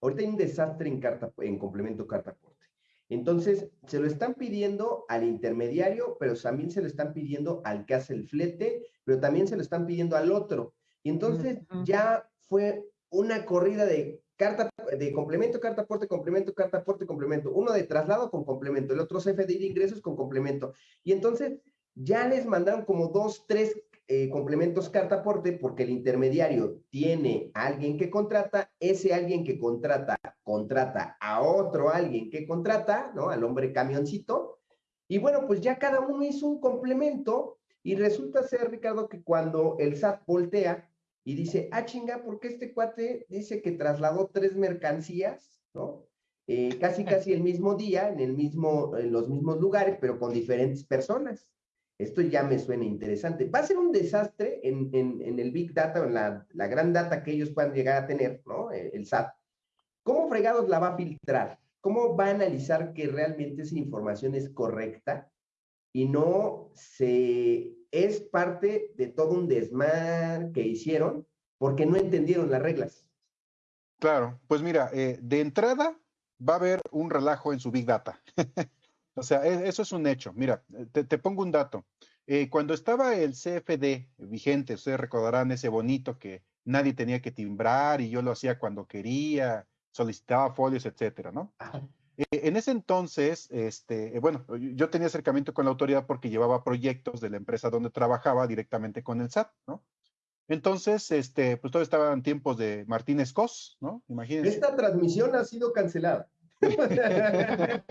Ahorita hay un desastre en, carta, en complemento carta aporte. Entonces, se lo están pidiendo al intermediario, pero también se lo están pidiendo al que hace el flete, pero también se lo están pidiendo al otro. Y entonces ya fue una corrida de carta, de complemento, carta aporte, complemento, carta aporte, complemento. Uno de traslado con complemento, el otro CFDI de ingresos con complemento. Y entonces ya les mandaron como dos, tres eh, complementos carta aporte porque el intermediario tiene a alguien que contrata, ese alguien que contrata, contrata a otro alguien que contrata, ¿no? Al hombre camioncito. Y bueno, pues ya cada uno hizo un complemento y resulta ser, Ricardo, que cuando el SAT voltea y dice, ah, chinga, porque este cuate dice que trasladó tres mercancías, ¿no? Eh, casi, casi el mismo día, en, el mismo, en los mismos lugares, pero con diferentes personas. Esto ya me suena interesante. Va a ser un desastre en, en, en el Big Data, en la, la, gran data que ellos puedan llegar a tener, ¿no? El, el SAT. ¿Cómo fregados la va a filtrar? ¿Cómo va a analizar que realmente esa información es correcta y no se es parte de todo un desmar que hicieron porque no entendieron las reglas? Claro, pues mira, eh, de entrada va a haber un relajo en su Big Data. O sea, e, eso es un hecho. Mira, te, te pongo un dato. Eh, cuando estaba el CFD vigente, ustedes recordarán ese bonito que nadie tenía que timbrar y yo lo hacía cuando quería, solicitaba folios, etcétera, ¿no? Eh, en ese entonces, este, eh, bueno, yo tenía acercamiento con la autoridad porque llevaba proyectos de la empresa donde trabajaba directamente con el SAT, ¿no? Entonces, este, pues todo estaba en tiempos de Martínez Cos, ¿no? Imagínense. Esta transmisión ha sido cancelada.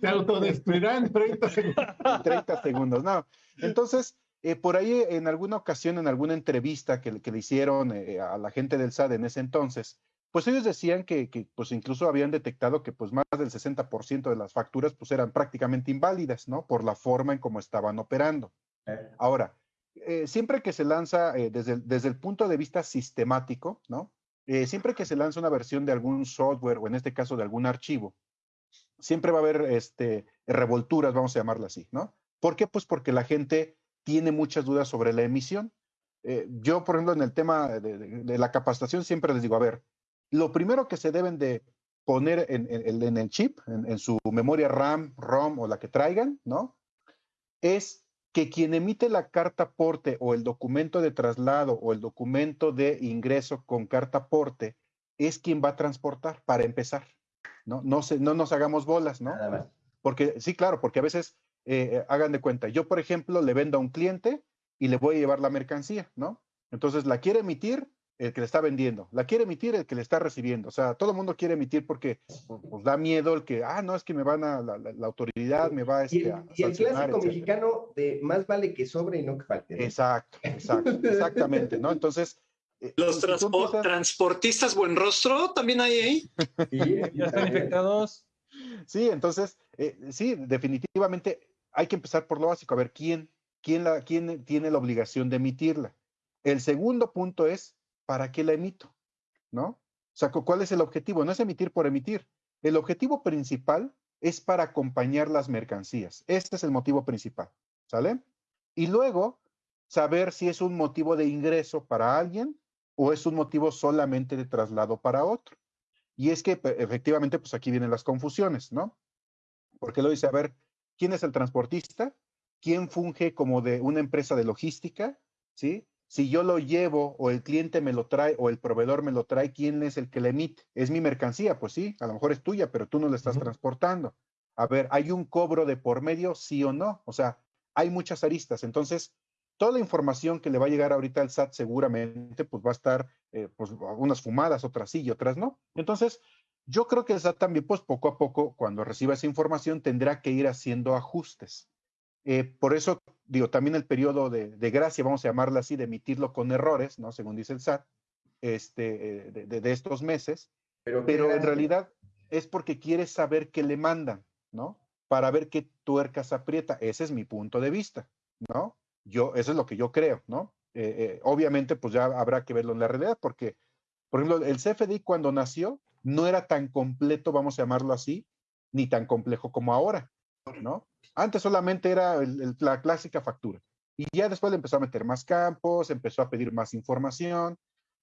Se autodestruirá en 30 segundos. En 30 segundos, no. Entonces, eh, por ahí en alguna ocasión, en alguna entrevista que, que le hicieron eh, a la gente del SAT en ese entonces, pues ellos decían que, que, pues incluso habían detectado que pues más del 60% de las facturas pues eran prácticamente inválidas, ¿no? Por la forma en cómo estaban operando. Eh. Ahora, eh, siempre que se lanza eh, desde, el, desde el punto de vista sistemático, ¿no? siempre que se lanza una versión de algún software o en este caso de algún archivo, siempre va a haber este, revolturas, vamos a llamarla así, ¿no? ¿Por qué? Pues porque la gente tiene muchas dudas sobre la emisión. yo, por ejemplo, en el tema de, de, de la capacitación siempre les digo, a ver, lo primero que se deben de poner en, el chip, en, su memoria RAM, ROM o la que traigan, ¿no? Es que quien emite la carta porte o el documento de traslado o el documento de ingreso con carta porte es quien va a transportar para empezar, ¿no? No, se, no nos hagamos bolas, ¿no? Porque sí, claro, porque a veces eh, eh, hagan de cuenta, yo por ejemplo le vendo a un cliente y le voy a llevar la mercancía, ¿no? Entonces la quiere emitir, el que le está vendiendo, la quiere emitir el que le está recibiendo. O sea, todo el mundo quiere emitir porque pues, da miedo el que, ah, no, es que me van a, la, autoridad me va a... y el, y el clásico mexicano de más vale que sobre y no que falte. Exacto, exacto, exactamente, ¿no? Entonces... Eh, Los transportistas buen rostro también hay ahí. Sí, ya están infectados. Sí, entonces, eh, sí, definitivamente hay que empezar por lo básico, a ver quién, quién, la, quién tiene la obligación de emitirla. El segundo punto es ¿para qué la emito? ¿No? O sea, ¿cuál es el objetivo? No es emitir por emitir. El objetivo principal es para acompañar las mercancías. Este es el motivo principal, ¿sale? Y luego, saber si es un motivo de ingreso para alguien o es un motivo solamente de traslado para otro. Y es que efectivamente, pues aquí vienen las confusiones, ¿no? Porque lo dice, a ver, ¿quién es el transportista? ¿Quién funge como de una empresa de logística? ¿Sí? Si yo lo llevo o el cliente me lo trae o el proveedor me lo trae, ¿quién es el que le emite? Es mi mercancía, pues sí, a lo mejor es tuya, pero tú no la estás transportando. A ver, ¿hay un cobro de por medio, sí o no? O sea, hay muchas aristas. Entonces, toda la información que le va a llegar ahorita al SAT seguramente, pues va a estar, eh, pues, algunas fumadas, otras sí y otras no. Entonces, yo creo que el SAT también, pues poco a poco, cuando reciba esa información, tendrá que ir haciendo ajustes. Eh, por eso, digo, también el periodo de, gracia, vamos a llamarlo así, de emitirlo con errores, ¿no? Según dice el SAT, este, eh, de, estos meses. Pero, pero en realidad es porque quiere saber qué le mandan, ¿no? Para ver qué tuercas aprieta. Ese es mi punto de vista, ¿no? Yo, eso es lo que yo creo, ¿no? Eh, obviamente, pues ya habrá que verlo en la realidad, porque, por ejemplo, el CFDI cuando nació no era tan completo, vamos a llamarlo así, ni tan complejo como ahora, ¿no? Antes solamente era la clásica factura. Y ya después le empezó a meter más campos, empezó a pedir más información.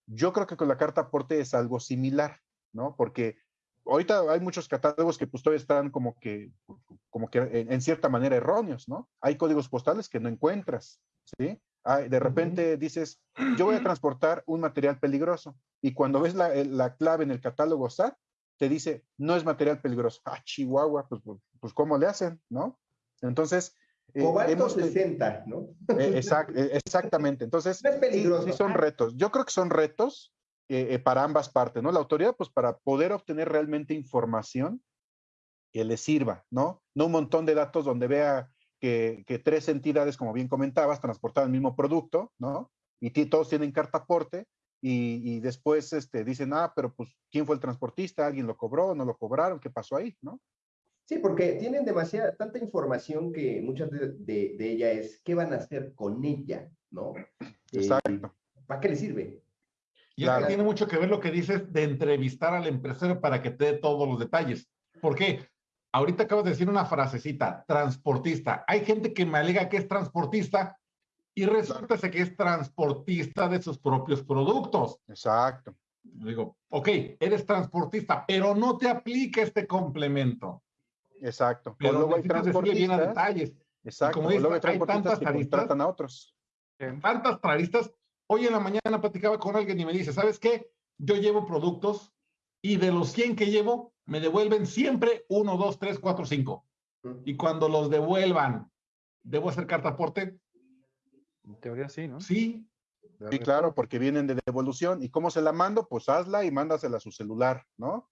Yo creo que con la carta aporte es algo similar, ¿no? Porque ahorita hay muchos catálogos que pues todavía están como que, como que en, cierta manera erróneos, ¿no? Hay códigos postales que no encuentras, ¿sí? de repente dices, yo voy a transportar un material peligroso y cuando ves la, la, clave en el catálogo SAT, te dice, no es material peligroso. Ah, Chihuahua, pues, pues, pues ¿cómo le hacen, no? Entonces, eh, Cobalto 60, ¿no? Eh, eh, exactamente. Entonces, es peligroso. Sí, son retos. Yo creo que son retos para ambas partes, ¿no? La autoridad, pues para poder obtener realmente información que le sirva, ¿no? No un montón de datos donde vea que, tres entidades, como bien comentabas, transportaban el mismo producto, ¿no? Y todos tienen carta aporte y, y, después este, dicen, ah, pero pues, ¿quién fue el transportista? ¿Alguien lo cobró? ¿No lo cobraron? ¿Qué pasó ahí? ¿No? Sí, porque tienen demasiada, tanta información que muchas de, ella es qué van a hacer con ella, ¿no? Exacto. ¿Para qué le sirve? Y claro. que tiene mucho que ver lo que dices de entrevistar al empresario para que te dé todos los detalles. ¿Por qué? Ahorita acabas de decir una frasecita, transportista. Hay gente que me alega que es transportista y resulta que es transportista de sus propios productos. Exacto. Digo, ok, eres transportista, pero no te aplica este complemento. Exacto. Pero luego hay transportistas. Bien detalles. Exacto. Como luego hay, tantas taristas, a otros. Tantas taristas. Hoy en la mañana platicaba con alguien y me dice, ¿sabes qué? Yo llevo productos y de los 100 que llevo, me devuelven siempre 1, 2, 3, 4, 5. Y cuando los devuelvan, ¿debo hacer carta aporte? En teoría sí, ¿no? Sí. Sí, claro, porque vienen de devolución. ¿Y cómo se la mando? Pues hazla y mándasela a su celular, ¿no?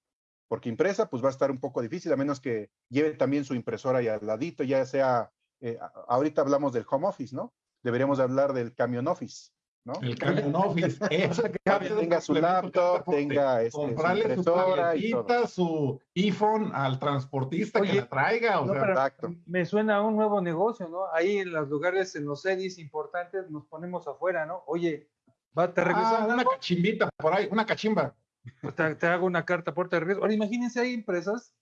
Porque impresa pues va a estar un poco difícil, a menos que lleve también su impresora ahí al ladito, ya sea, eh, ahorita hablamos del home office, ¿no? Deberíamos hablar del camion office, ¿no? El camión office. Eso que tenga su laptop, tenga este, comprarle su impresora y tarjetita, su iPhone al transportista que la traiga. O no, sea, Exacto. me suena a un nuevo negocio, ¿no? Ahí en los lugares, en los series importantes, nos ponemos afuera, ¿no? Oye, va, te ah, regresan una cachimbita por ahí, una cachimba. Pues te, te hago una carta por te regreso. Ahora imagínense, hay empresas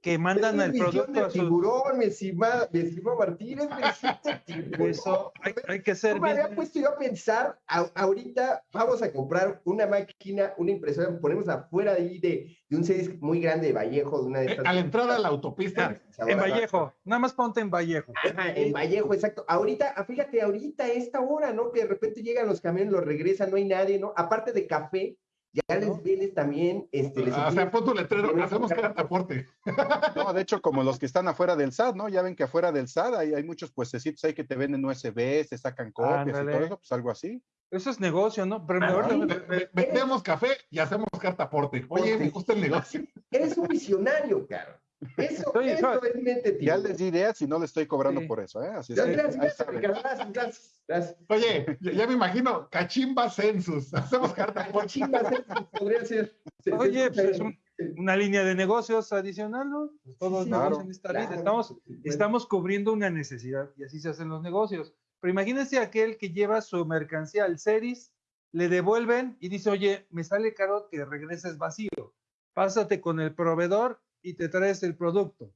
que mandan el producto de a su... tiburón, mi estimado, mi Martínez, de tiburón. Eso, hay, hay que ser No me había puesto yo a pensar, a- ahorita vamos a comprar una máquina, una impresora, ponemos afuera de ahí de, de un series muy grande de Vallejo, de una de Eh, estas. a la entrada de la autopista. En Vallejo, nada más ponte en Vallejo. Ajá, en Vallejo, exacto. Ahorita, ah, fíjate, ahorita a esta hora, ¿no? Que de repente llegan los camiones, los regresan, no hay nadie, ¿no? Aparte de café, ya les vienes también, este, les o sea, pon tu letrero, hacemos cartaporte. No, de hecho, como los que están afuera del SAT, ¿no? Ya ven que afuera del SAT hay, hay muchos puestecitos ahí que te venden USB, te sacan copias y todo eso, pues algo así. Eso es negocio, ¿no? Pero mejor- ve- ve- Vendemos café y hacemos cartaporte. Oye, me gusta el negocio. Eres un visionario, caro. Eso, eso es mente Ya les di ideas y no les estoy cobrando Sí. por eso, ¿eh? Así es Gracias, gracias, gracias. Oye, ya, ya me imagino, cachimba census. Hacemos cartaporte. Chivas, eso podría ser. se- se Oye, pues es una línea de negocios adicional, ¿no? Pues todos Sí, claro, en esta claro. Estamos, Bueno. estamos cubriendo una necesidad y así se hacen los negocios. Pero imagínense aquel que lleva su mercancía al Ceris, le devuelven y dice, oye, me sale caro que regreses vacío. Pásate con el proveedor y te traes el producto.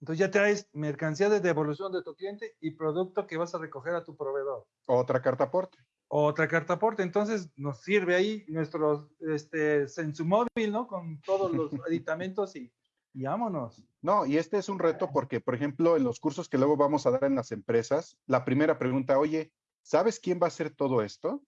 Entonces ya traes mercancía de devolución de tu cliente y producto que vas a recoger a tu proveedor. Otra carta aporte. Otra carta aporte. Entonces nos sirve ahí nuestro este, móvil, ¿no? Con todos los aditamentos y, y vámonos. No, y este es un reto porque, por ejemplo, en los cursos que luego vamos a dar en las empresas, la primera pregunta, oye, ¿sabes quién va a hacer todo esto?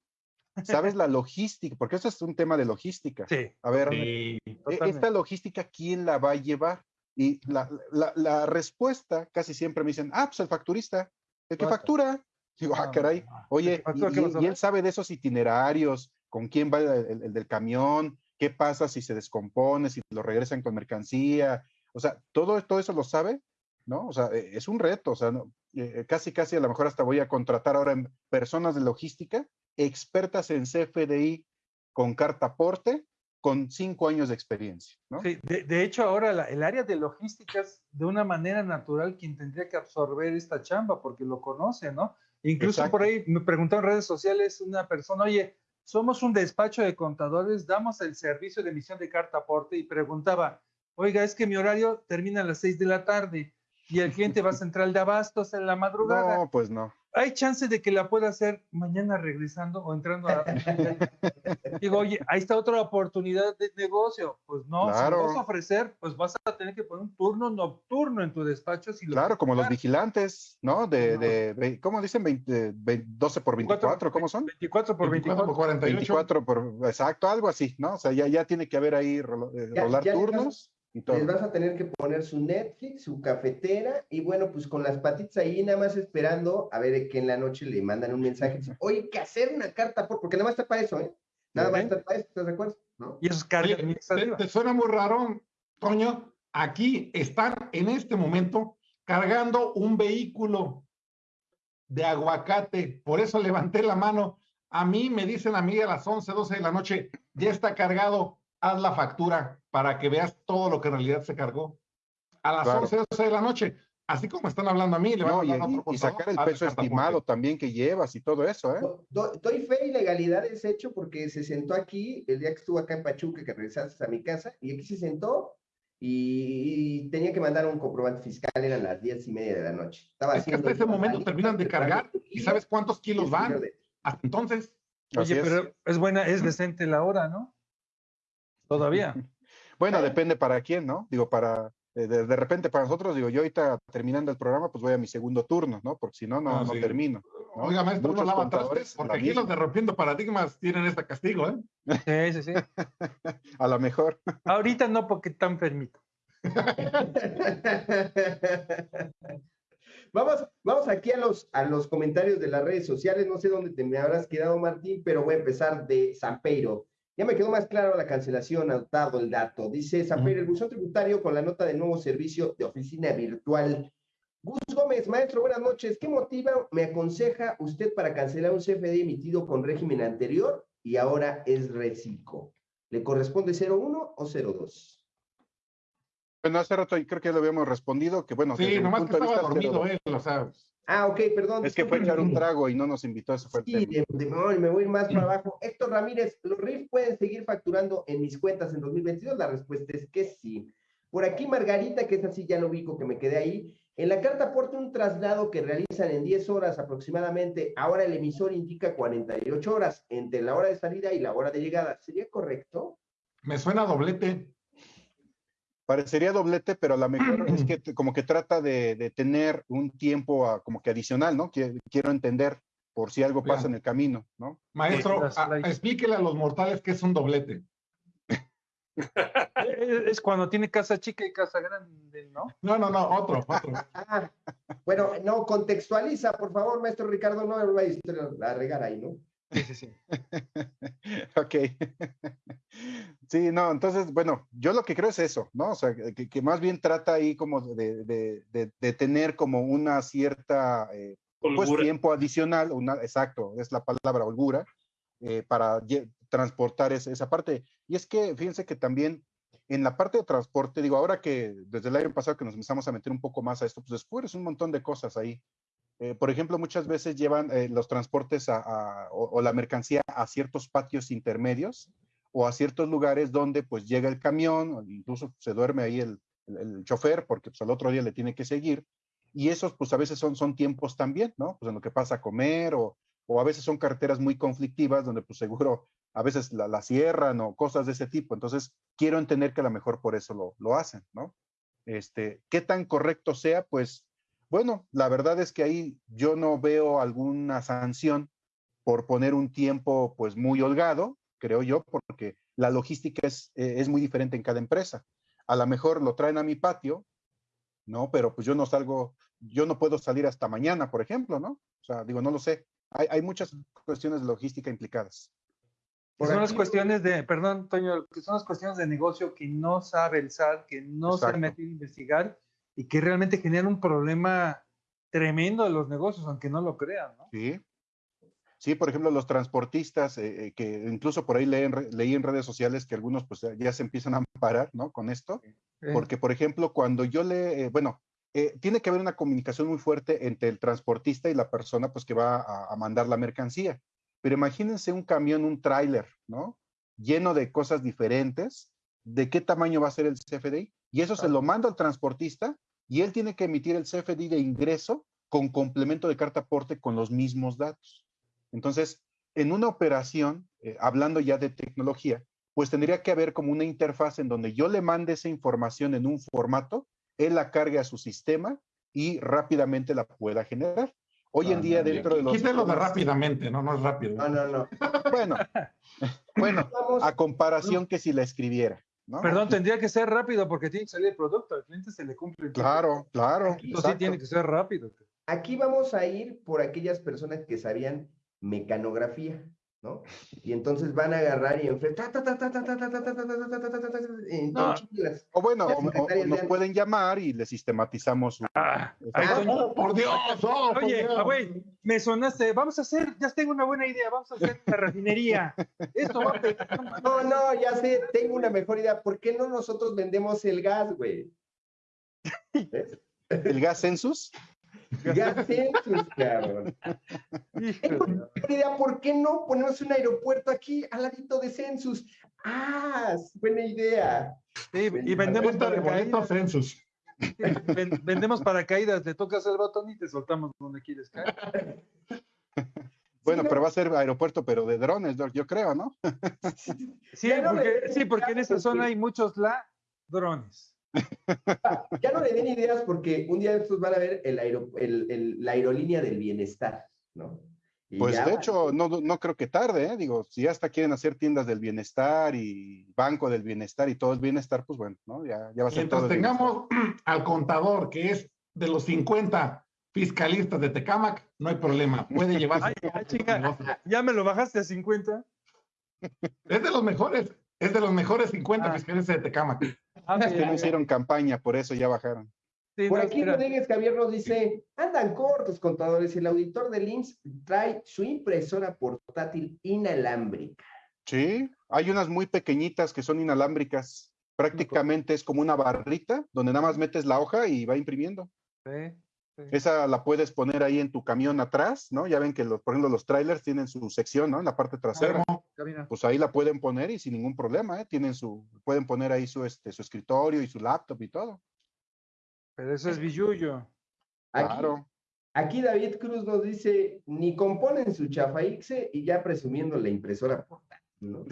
¿Sabes la logística? Porque esto es un tema de logística. Sí. A ver, Sí. e- totalmente. esta logística, ¿quién la va a llevar? Y la, la- la respuesta casi siempre me dicen, ah, pues el facturista, el que factura. Digo, ah, No, caray, oye, ¿El que factura y, él sabe de esos itinerarios, con quién va el, el- el del camión, qué pasa si se descompone, si lo regresan con mercancía, o sea, todo, todo eso lo sabe, ¿no? O sea, eh, es un reto, o sea, no- eh, casi, casi a lo mejor hasta voy a contratar ahora en personas de logística, expertas en CFDI con carta aporte, con cinco años de experiencia, ¿no? Sí, de, de hecho, ahora la- el área de logística es de una manera natural quien tendría que absorber esta chamba porque lo conoce, ¿no? Incluso por ahí me preguntó en redes sociales una persona, oye, somos un despacho de contadores, damos el servicio de emisión de carta aporte y preguntaba, oiga, es que mi horario termina a las seis de la tarde y el cliente va a central de abastos en la madrugada. No, pues no. hay chance de que la pueda hacer mañana regresando o entrando a... Digo, oye, ahí está otra oportunidad de negocio. Pues no, si Claro. lo vas a ofrecer, pues vas a tener que poner un turno nocturno en tu despacho. Si lo Claro, como los vigilantes, ¿no? De, No. de, ¿cómo dicen? 20, ve- 12 por 24, ¿cómo son? 24 por 24 24. por 48. 24 por, exacto, algo así, ¿no? O sea, ya, ya tiene que haber ahí rolo- eh, Ya- rolar ya vas- turnos y todo. Les vas a tener que poner su Netflix, su cafetera, y bueno, pues con las patitas ahí, nada más esperando a ver que en la noche le mandan un mensaje. dicen, Oye, que hacer una carta por, porque nada más está para eso, ¿eh? Nada más está para eso, ¿estás de acuerdo? ¿No? Y eso es carga Oye, ¿te, te suena muy raro, Toño? Aquí están en este momento cargando un vehículo de aguacate. Por eso levanté la mano. A mí me dicen a mí a las 11, 12 de la noche, ya está cargado, haz la factura para que veas todo lo que en realidad se cargó. A las Claro. 11, 12 de la noche, así como están hablando a mí, le van No, a y, a y- otro y sacar el peso estimado también que llevas y todo eso, ¿eh? Do- do- doy fe y legalidad es hecho porque se sentó aquí el día que estuvo acá en Pachuca, que regresaste a mi casa, y aquí se sentó y, y tenía que mandar un comprobante fiscal, eran las diez y media de la noche. Estaba Es que hasta ese momento ahí, terminan de cargar y sabes cuántos kilos van. Hasta entonces, Así Oye, es. pero es buena, es decente la hora, ¿no? Todavía. Bueno, depende para quién, ¿no? Digo, para, eh, de, de repente para nosotros, digo, yo ahorita terminando el programa, pues voy a mi segundo turno, ¿no? Porque si no, no, Ah, no sí. termino. ¿no? oiga, maestro, no lava trastes, porque la aquí los misma. de Rompiendo Paradigmas tienen este castigo, ¿eh? Sí, sí, sí. A lo mejor. Ahorita no, porque está enfermito. Vamos, vamos aquí a los, a los comentarios de las redes sociales. No sé dónde te me habrás quedado, Martín, pero voy a empezar de Zampeiro. Ya me quedó más claro la cancelación, anotado el dato. Dice Zampeiro, el buzón tributario con la nota de nuevo servicio de oficina virtual Gus Gómez, maestro, buenas noches. ¿Qué motiva, me aconseja usted para cancelar un CFD emitido con régimen anterior y ahora es reciclo? ¿Le corresponde 01 o 02? Bueno, hace rato creo que ya lo habíamos respondido, que bueno, sí, nomás que estaba dormido él, o sea. Ah, ok, perdón. Es que fue echar un trago y no nos invitó, eso fue sí. De, de, me voy a ir más para abajo. Héctor Ramírez, ¿los RIF pueden seguir facturando en mis cuentas en 2022? La respuesta es que sí. Por aquí Margarita, que es así, ya lo ubico, que me quedé ahí. En la carta aporta un traslado que realizan en 10 horas aproximadamente. Ahora el emisor indica 48 horas entre la hora de salida y la hora de llegada. ¿Sería correcto? Me suena doblete. Parecería doblete, pero a lo mejor es que como que trata de, de tener un tiempo a, como que adicional, ¿no? Quiero entender por si algo pasa en el camino, ¿no? Maestro, a, explíquele a los mortales qué es un doblete. es cuando tiene casa chica y casa grande, ¿no? No, no, no, otro, otro. Ah, bueno, no, contextualiza, por favor, maestro Ricardo, no vayas a regar ahí, ¿no? Sí, sí, sí. ok. sí, no, entonces, bueno, yo lo que creo es eso, ¿no? O sea, que, que más bien trata ahí como de, de, de, de tener como una cierta, eh, pues tiempo adicional, una, exacto, es la palabra holgura, eh, para transportar esa, esa parte. Y es que, fíjense que también en la parte de transporte, digo, ahora que desde el año pasado que nos empezamos a meter un poco más a esto, pues después un montón de cosas ahí. Eh, por ejemplo, muchas veces llevan eh, los transportes o, la mercancía a ciertos patios intermedios o a ciertos lugares donde pues llega el camión, incluso se duerme ahí el, el, el chofer porque pues al otro día le tiene que seguir. Y esos pues a veces son, son tiempos también, ¿no? Pues en lo que pasa a comer o, o a veces son carreteras muy conflictivas donde pues seguro a veces la, la, cierran o cosas de ese tipo. Entonces, quiero entender que a lo mejor por eso lo, lo hacen, ¿no? Este, ¿Qué tan correcto sea? Pues bueno, la verdad es que ahí yo no veo alguna sanción por poner un tiempo pues muy holgado, creo yo, porque la logística es, eh, es muy diferente en cada empresa. A lo mejor lo traen a mi patio, ¿no? Pero pues yo no salgo, yo no puedo salir hasta mañana, por ejemplo, ¿no? O sea, digo, no lo sé. Hay, hay muchas cuestiones de logística implicadas. Por son aquí, las cuestiones de, perdón, Toño, que son las cuestiones de negocio que no sabe el SAT, que no Exacto. se mete a investigar y que realmente genera un problema tremendo de los negocios, aunque no lo crean, ¿no? Sí. Sí, por ejemplo, los transportistas, eh, que incluso por ahí leen, leí en redes sociales que algunos pues ya se empiezan a amparar, ¿no? Con esto, porque por ejemplo, cuando yo le, eh, bueno, eh, tiene que haber una comunicación muy fuerte entre el transportista y la persona pues que va a, a mandar la mercancía. Pero imagínense un camión, un tráiler, ¿no? Lleno de cosas diferentes. ¿De qué tamaño va a ser el CFDI? Y eso se lo manda al transportista y él tiene que emitir el CFDI de ingreso con complemento de carta aporte con los mismos datos. Entonces, en una operación, eh, hablando ya de tecnología, pues tendría que haber como una interfaz en donde yo le mande esa información en un formato, él la cargue a su sistema y rápidamente la pueda generar. Hoy en día dentro de los... Quítelo de rápidamente, no, no es rápido. No, no, no. Bueno, bueno, a comparación que si la escribiera. ¿No? Perdón, tendría que ser rápido porque tiene que salir el producto, al cliente se le cumple. El claro, claro. Entonces sí tiene que ser rápido. Aquí vamos a ir por aquellas personas que sabían mecanografía, ¿no? Y entonces van a agarrar y enfrentar. O bueno, o, nos pueden llamar y le sistematizamos. Ah, ah, oh, por Dios, oh, Oye. Ah, güey, me sonaste. Vamos a hacer, ya tengo una buena idea. Vamos a hacer la refinería. Esto va a... No, no, ya sé, tengo una mejor idea. ¿Por qué no nosotros vendemos el gas, güey? ¿El gas census? Gas census, cabrón. idea, ¿por qué no ponemos un aeropuerto aquí al ladito de census? Ah, buena idea. Sí, y vendemos paracaídas. census. vendemos paracaídas, le tocas el botón y te soltamos donde quieres caer. Bueno, sí, pero va a ser aeropuerto, pero de drones, yo creo, ¿no? Sí, porque, sí, porque en esta zona hay muchos ladrones. Ya no le den ideas porque un día estos van a ver el aero, el, el, la aerolínea del bienestar, ¿no? Y pues ya... de hecho, no, no creo que tarde, ¿eh? digo, si hasta quieren hacer tiendas del bienestar y banco del bienestar y todo el bienestar, pues bueno, ¿no? Ya, ya va a ser Mientras todo tengamos al contador, que es de los 50 fiscalistas de Tecamac, no hay problema, puede llevarse. Ay, ay, chica, ya me lo bajaste a 50. Es de los mejores, es de los mejores 50 ah. de Tecamac. Ah, es que no hicieron campaña, por eso ya bajaron. Por aquí Rodríguez Javier nos dice, andan cortos contadores, el auditor del IMSS trae su impresora portátil inalámbrica. Sí, hay unas muy pequeñitas que son inalámbricas. Prácticamente es como una barrita donde nada más metes la hoja y va imprimiendo. Sí, Esa la puedes poner ahí en tu camión atrás, ¿no? Ya ven que, los, por ejemplo, los trailers tienen su sección, ¿no? En la parte trasera. Pues ahí la pueden poner y sin ningún problema, ¿eh? Tienen su, pueden poner ahí su, este, su escritorio y su laptop y todo. Pero eso es billuyo. claro. Aquí David Cruz nos dice, ni componen su chafaixe y ya presumiendo la impresora portátil,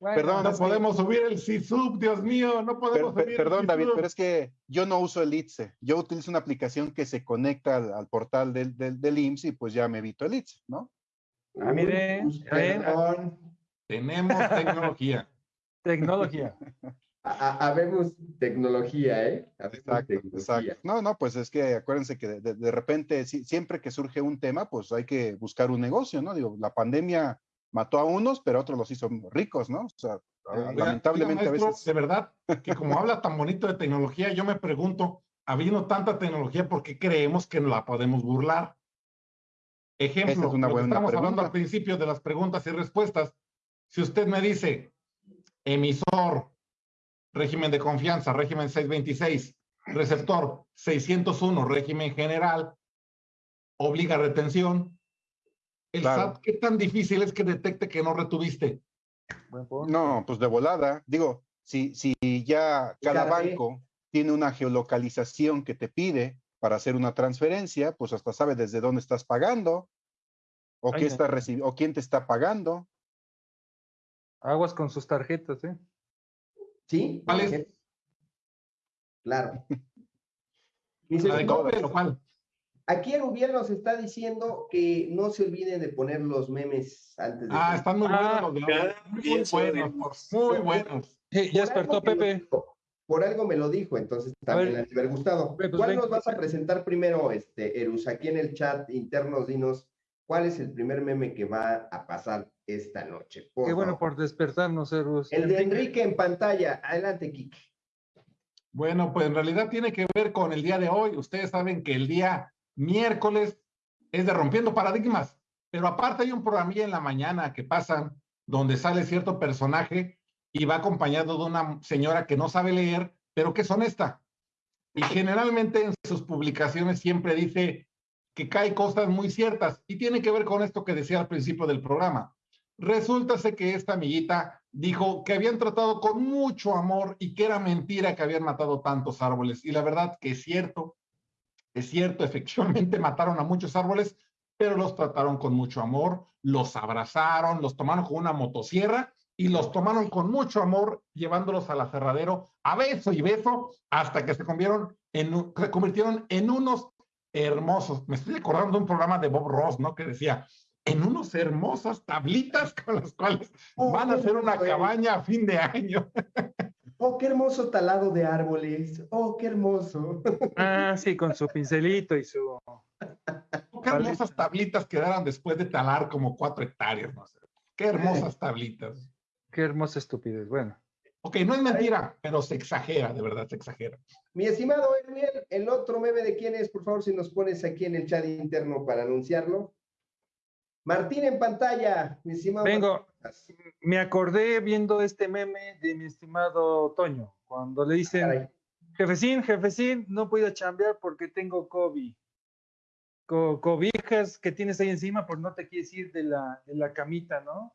perdón, no podemos subir el CISUB, Dios mío, no podemos subir Perdón, David, pero es que yo no uso el ITSE. Yo utilizo una aplicación que se conecta al, portal del, del, IMSS y pues ya me evito el ITSE, ¿no? Ah, mire, tenemos tecnología. Tecnología. Habemos tecnología, ¿eh? Exacto, exacto. No, no, pues es que acuérdense que de, repente, siempre que surge un tema, pues hay que buscar un negocio, ¿no? Digo, la pandemia mató a unos, pero otros los hizo ricos, ¿no? O sea, lamentablemente a veces. De verdad, que como habla tan bonito de tecnología, yo me pregunto, habiendo tanta tecnología, ¿por qué creemos que no la podemos burlar? Ejemplo, una buena estamos hablando al principio de las preguntas y respuestas. Si usted me dice, emisor, régimen de confianza, régimen 626, receptor 601, régimen general, obliga a retención. El SAT, ¿qué tan difícil es que detecte que no retuviste? No, pues de volada. Digo, si, si ya cada banco tiene una geolocalización que te pide para hacer una transferencia, pues hasta sabe desde dónde estás pagando o, qué está o quién te está pagando. Aguas con sus tarjetas, ¿eh? ¿Sí? ¿Cuál es? Claro. Dice, de Aquí el gobierno nos está diciendo que no se olviden de poner los memes antes de. Ah, están muy buenos los de Muy buenos, muy buenos. ya despertó Pepe. Por algo me lo dijo, entonces también le haber gustado. Pues ¿Cuál nos vas a presentar primero, este, Erus? Aquí en el chat internos, dinos cuál es el primer meme que va a pasar esta noche. Qué bueno por despertarnos, Erus. El de Enrique en pantalla. Adelante, Kike. Bueno, pues en realidad tiene que ver con el día de hoy. Ustedes saben que el día miércoles es de Rompiendo Paradigmas, pero aparte hay un programilla en la mañana que pasa donde sale cierto personaje y va acompañado de una señora que no sabe leer, pero que es honesta. Y generalmente en sus publicaciones siempre dice que cae cosas muy ciertas y tiene que ver con esto que decía al principio del programa. Resulta que esta amiguita dijo que habían tratado con mucho amor y que era mentira que habían matado tantos árboles. Y la verdad que es cierto, es cierto, efectivamente mataron a muchos árboles, pero los trataron con mucho amor, los abrazaron, los tomaron con una motosierra y los tomaron con mucho amor, llevándolos al aferradero a beso y beso, hasta que se convirtieron en, se convirtieron en unos hermosos. Me estoy acordando de un programa de Bob Ross, ¿no? Que decía, en unos hermosas tablitas con las cuales oh, van a hacer una cabaña a fin de año. Oh, qué hermoso talado de árboles. Oh, qué hermoso. Ah, sí, con su pincelito y su. Oh, qué hermosas tablitas quedaron después de talar como cuatro hectáreas, no sé. Qué hermosas tablitas. Qué hermosa estupidez. Bueno. Ok, no es mentira, pero se exagera, de verdad, se exagera. Mi estimado Edwin, el otro meme de quién es, por favor, si nos pones aquí en el chat interno para anunciarlo. Martín en pantalla, mi estimado. Vengo, me acordé viendo este meme de mi estimado Toño, cuando le dicen, jefecín, jefecín, no puedo chambear porque tengo COVID. cobijas que tienes ahí encima, pues no te quieres ir de la, de la camita, ¿no?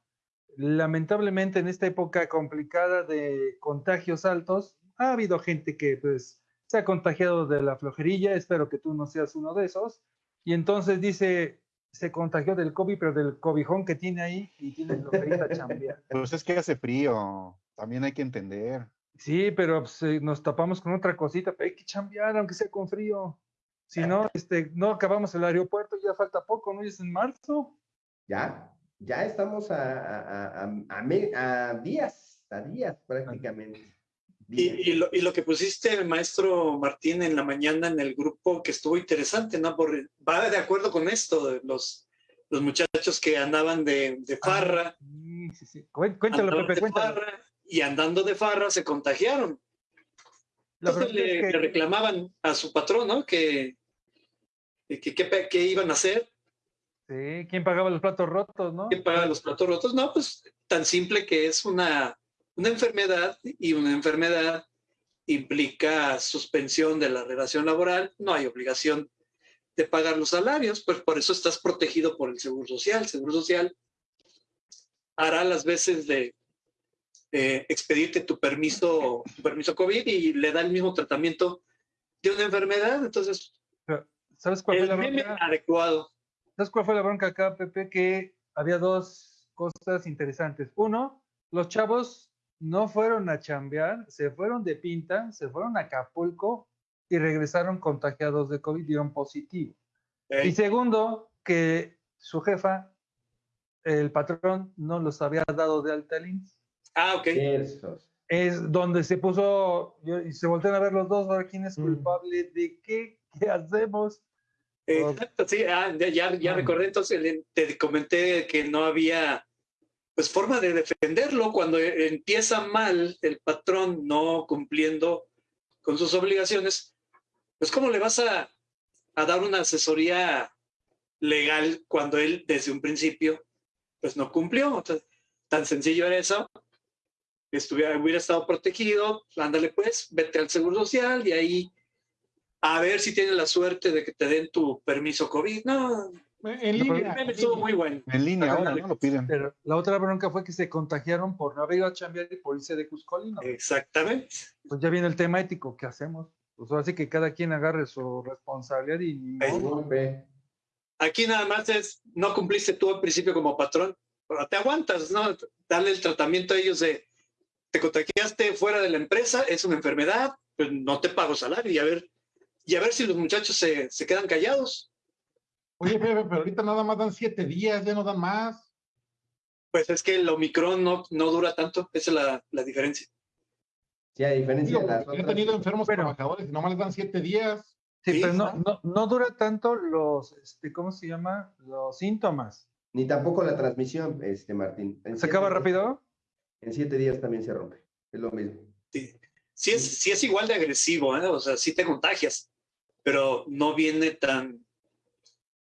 Lamentablemente en esta época complicada de contagios altos, ha habido gente que pues se ha contagiado de la flojerilla, espero que tú no seas uno de esos, y entonces dice, se contagió del COVID, pero del cobijón que tiene ahí y tiene lo que chambear. Pues es que hace frío, también hay que entender. Sí, pero pues, eh, nos tapamos con otra cosita, pero hay que chambear, aunque sea con frío. Si no, este, no acabamos el aeropuerto, ya falta poco, ¿no? es en marzo. Ya, ya estamos a, a, a días, a días prácticamente. Y, lo, y, lo, que pusiste, el maestro Martín, en la mañana en el grupo, que estuvo interesante, ¿no? Porque va de acuerdo con esto, los, los muchachos que andaban de, de ah, farra. sí, sí, sí. Cuéntalo, Pepe, cuéntalo. y andando de farra se contagiaron. Entonces le, que... le, reclamaban a su patrón, ¿no? Que, que, que, que, iban a hacer. Sí, ¿quién pagaba los platos rotos, no? ¿Quién pagaba los platos rotos? No, pues tan simple que es una, una enfermedad y una enfermedad implica suspensión de la relación laboral, no hay obligación de pagar los salarios, pues por eso estás protegido por el Seguro Social. El Seguro Social hará las veces de expedirte tu permiso, tu permiso COVID y le da el mismo tratamiento de una enfermedad. Entonces, ¿sabes cuál fue la bronca? adecuado. ¿Sabes cuál fue la bronca acá, Pepe? Que había dos cosas interesantes. Uno, los chavos no fueron a chambear, se fueron de pinta, se fueron a Acapulco y regresaron contagiados de COVID, dieron positivo. Y segundo, que su jefa, el patrón, no los había dado de alta al Ah, ok. Es donde se puso, y se voltean a ver los dos, a ver quién es mm. culpable de qué, qué hacemos. Exacto, sí, ah, ya, ya recordé, entonces te comenté que no había pues forma de defenderlo cuando empieza mal el patrón no cumpliendo con sus obligaciones, pues cómo le vas a, a dar una asesoría legal cuando él desde un principio pues no cumplió. tan sencillo era eso. Estuviera, hubiera estado protegido, ándale pues, vete al Seguro Social y ahí a ver si tienes la suerte de que te den tu permiso COVID. No, en línea. Estuvo muy bueno. En línea, ahora no lo piden. Pero la otra bronca fue que se contagiaron por no haber ido a chambear y por irse de Cuscolino. Exactamente. Pues ya viene el tema ético, ¿qué hacemos? Pues ahora sí que cada quien agarre su responsabilidad y... Aquí nada más es, no cumpliste tú al principio como patrón, pero te aguantas, ¿no? Darle el tratamiento a ellos de, te contagiaste fuera de la empresa, es una enfermedad, pues no te pago salario y a ver, y a ver si los muchachos se, se quedan callados. Oye, pero ahorita nada más dan siete días, ya no dan más. Pues es que el Omicron no, no dura tanto, esa es la, la diferencia. Sí, a diferencia de las He tenido enfermos trabajadores y nomás les dan siete días. Sí, pero no, no, no, dura tanto los, este, ¿cómo se llama? Los síntomas. Ni tampoco la transmisión, este, Martín. ¿Se acaba rápido? En siete días también se rompe. Es lo mismo. Sí, sí es, sí es igual de agresivo, ¿eh? o sea, sí te contagias, pero no viene tan,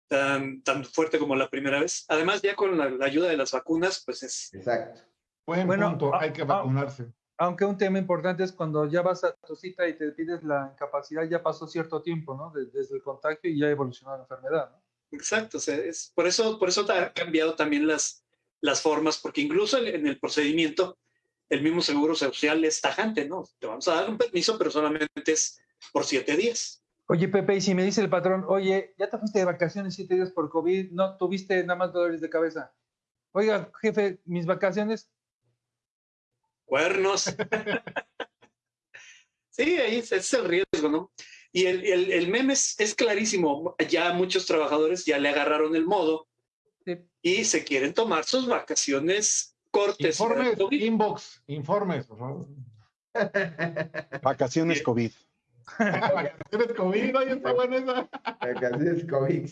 tan, tan fuerte como la primera vez. Además, ya con la, ayuda de las vacunas, pues es... Exacto. Buen bueno, punto, hay que vacunarse. Aunque un tema importante es cuando ya vas a tu cita y te pides la incapacidad, ya pasó cierto tiempo, ¿no? Desde, el contagio y ya evolucionó la enfermedad, ¿no? Exacto, o sea, es, por eso, por eso ha cambiado también las, las formas, porque incluso en el procedimiento, el mismo seguro social es tajante, ¿no? Te vamos a dar un permiso, pero solamente es por siete días. Oye, Pepe, y si me dice el patrón, oye, ya te fuiste de vacaciones siete días por COVID, no tuviste nada más dolores de cabeza. Oiga, jefe, mis vacaciones. Cuernos. sí, ahí es el riesgo, ¿no? Y el, el, el meme es, clarísimo. Ya muchos trabajadores ya le agarraron el modo y se quieren tomar sus vacaciones cortes. Informes, inbox, informes, por favor. Vacaciones COVID. Vacaciones COVID, ahí está buena esa. Vacaciones COVID.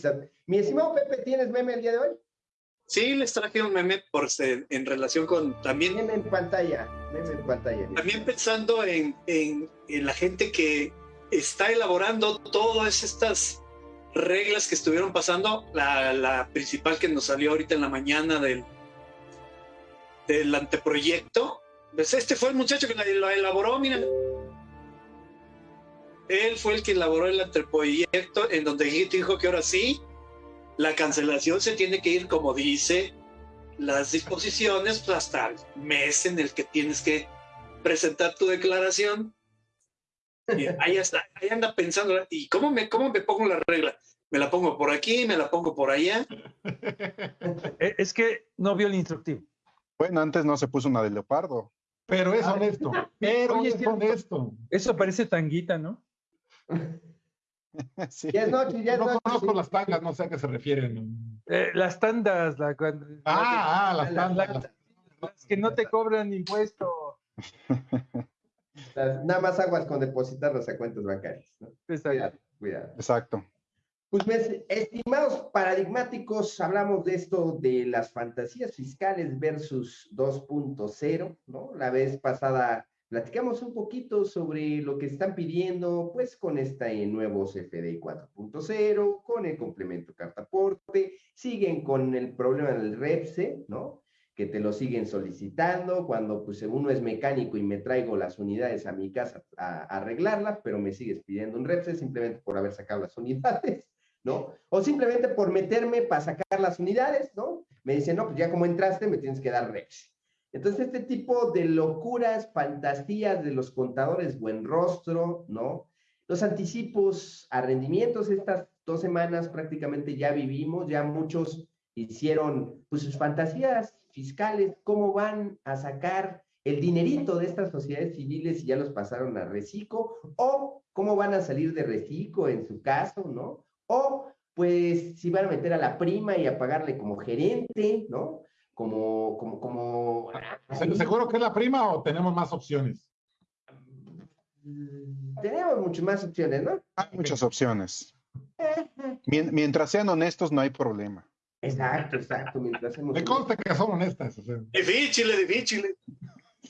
Mi estimado Pepe, ¿tienes meme el día de hoy? Sí, les traje un meme por, en relación con también. Meme en pantalla, meme en pantalla. También pensando en, en, en la gente que está elaborando todas estas reglas que estuvieron pasando. La, la, principal que nos salió ahorita en la mañana del, del anteproyecto. Pues este fue el muchacho que lo elaboró, miren. Él fue el que elaboró el anteproyecto en donde dijo que ahora sí, la cancelación se tiene que ir como dice las disposiciones pues, hasta el mes en el que tienes que presentar tu declaración. Y ahí, está, ahí anda pensando, ¿y cómo me, cómo me pongo la regla? ¿Me la pongo por aquí? ¿Me la pongo por allá? Eh, es que no vio el instructivo. Bueno, antes no se puso una de leopardo. Pero es honesto. Pero es honesto. Eso parece tanguita, ¿no? sí. Ya es noche, ya es no noche. conozco las tangas, no sé a qué se refieren. Eh, las tandas. La, ah, ah, las tandas. las que no te cobran impuesto. nada más aguas con depositarlas a cuentas bancarias. ¿no? Exacto. Cuidado, Exacto. Pues, estimados paradigmáticos, hablamos de esto de las fantasías fiscales versus 2.0, ¿no? La vez pasada platicamos un poquito sobre lo que están pidiendo, pues con este nuevo CFDI 4.0, con el complemento cartaporte, siguen con el problema del REPSE, ¿no? Que te lo siguen solicitando cuando pues uno es mecánico y me traigo las unidades a mi casa a, a arreglarlas, pero me sigues pidiendo un REPSE simplemente por haber sacado las unidades, ¿no? O simplemente por meterme para sacar las unidades, ¿no? Me dicen, no, pues ya como entraste me tienes que dar REPSE. Entonces, este tipo de locuras, fantasías de los contadores buen rostro, ¿no? Los anticipos a rendimientos, estas dos semanas prácticamente ya vivimos, ya muchos hicieron pues, sus fantasías fiscales, cómo van a sacar el dinerito de estas sociedades civiles y ya los pasaron a reciclo, o cómo van a salir de reciclo en su caso, ¿no? O pues si van a meter a la prima y a pagarle como gerente, ¿no? Como, como, como... ¿Seguro que es la prima o tenemos más opciones? Mm, tenemos muchas más opciones, ¿no? Hay muchas opciones. Mientras sean honestos, no hay problema. Exacto, exacto. Mientras Me consta que son honestas. O sea. Difícil, difícil.